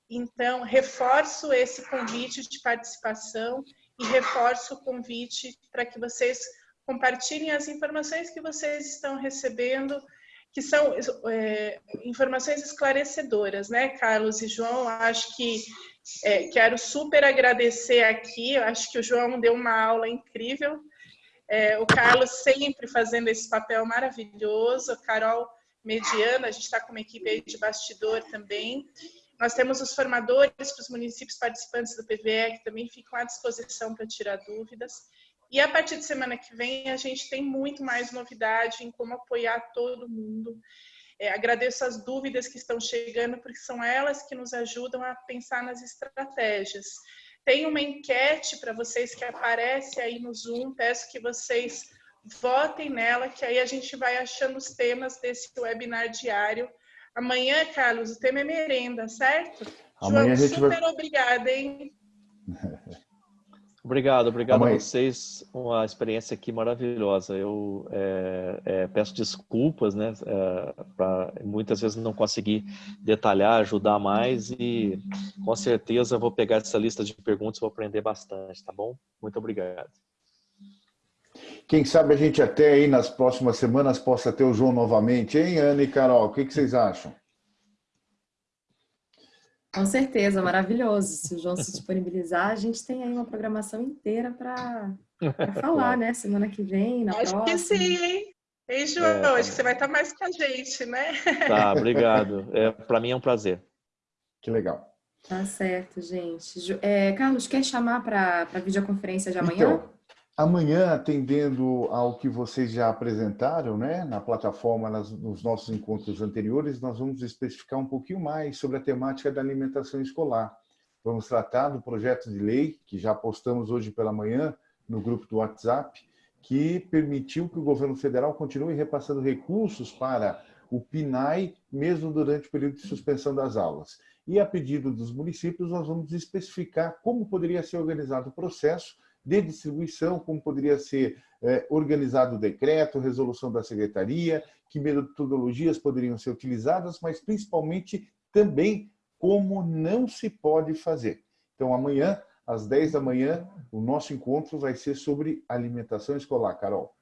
Então, reforço esse convite de participação e reforço o convite para que vocês compartilhem as informações que vocês estão recebendo, que são é, informações esclarecedoras, né, Carlos e João? Acho que é, quero super agradecer aqui, acho que o João deu uma aula incrível, é, o Carlos sempre fazendo esse papel maravilhoso, a Carol mediana, a gente está com uma equipe de bastidor também. Nós temos os formadores para os municípios participantes do PVE, que também ficam à disposição para tirar dúvidas. E a partir de semana que vem, a gente tem muito mais novidade em como apoiar todo mundo. É, agradeço as dúvidas que estão chegando, porque são elas que nos ajudam a pensar nas estratégias. Tem uma enquete para vocês que aparece aí no Zoom, peço que vocês votem nela, que aí a gente vai achando os temas desse webinar diário. Amanhã, Carlos, o tema é merenda, certo? Amanhã João, a gente super vai... obrigada, hein? (laughs) Obrigado, obrigado Amanhã. a vocês. Uma experiência aqui maravilhosa. Eu é, é, peço desculpas, né? É, pra, muitas vezes não consegui detalhar, ajudar mais e com certeza vou pegar essa lista de perguntas e vou aprender bastante, tá bom? Muito obrigado. Quem sabe a gente até aí nas próximas semanas possa ter o João novamente, hein, Ana e Carol? O que, que vocês acham? Com certeza, maravilhoso. Se o João se disponibilizar, a gente tem aí uma programação inteira para (laughs) falar, né? Semana que vem, na Acho próxima. que sim, hein? Hein, João? É, tá Acho que você vai estar mais com a gente, né? Tá, (laughs) obrigado. É, Para mim é um prazer. Que legal. Tá certo, gente. É, Carlos, quer chamar para a videoconferência de amanhã? Então, amanhã, atendendo ao que vocês já apresentaram né, na plataforma, nas- nos nossos encontros anteriores, nós vamos especificar um pouquinho mais sobre a temática da alimentação escolar. Vamos tratar do projeto de lei, que já postamos hoje pela manhã no grupo do WhatsApp, que permitiu que o governo federal continue repassando recursos para o PNAE, mesmo durante o período de suspensão das aulas. E a pedido dos municípios, nós vamos especificar como poderia ser organizado o processo de distribuição, como poderia ser eh, organizado o decreto, resolução da secretaria, que metodologias poderiam ser utilizadas, mas principalmente também como não se pode fazer. Então, amanhã, às 10 da manhã, o nosso encontro vai ser sobre alimentação escolar. Carol.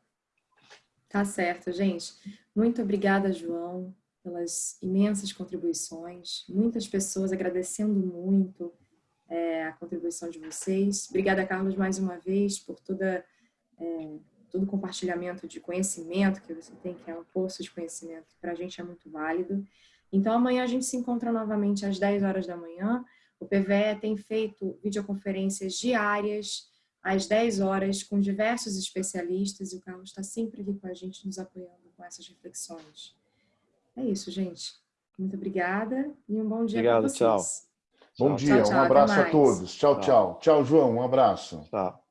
Tá certo, gente. Muito obrigada, João, pelas imensas contribuições. Muitas pessoas agradecendo muito é, a contribuição de vocês. Obrigada, Carlos, mais uma vez, por toda, é, todo o compartilhamento de conhecimento que você tem, que é um poço de conhecimento, que para a gente é muito válido. Então, amanhã a gente se encontra novamente às 10 horas da manhã. O PVE tem feito videoconferências diárias, às 10 horas, com diversos especialistas, e o Carlos está sempre aqui com a gente, nos apoiando com essas reflexões. É isso, gente. Muito obrigada e um bom dia para Obrigado, vocês. tchau. Bom Tchau. dia, Tchau, tchau, um abraço a todos. Tchau, Tchau. tchau. Tchau, João, um abraço. Tá.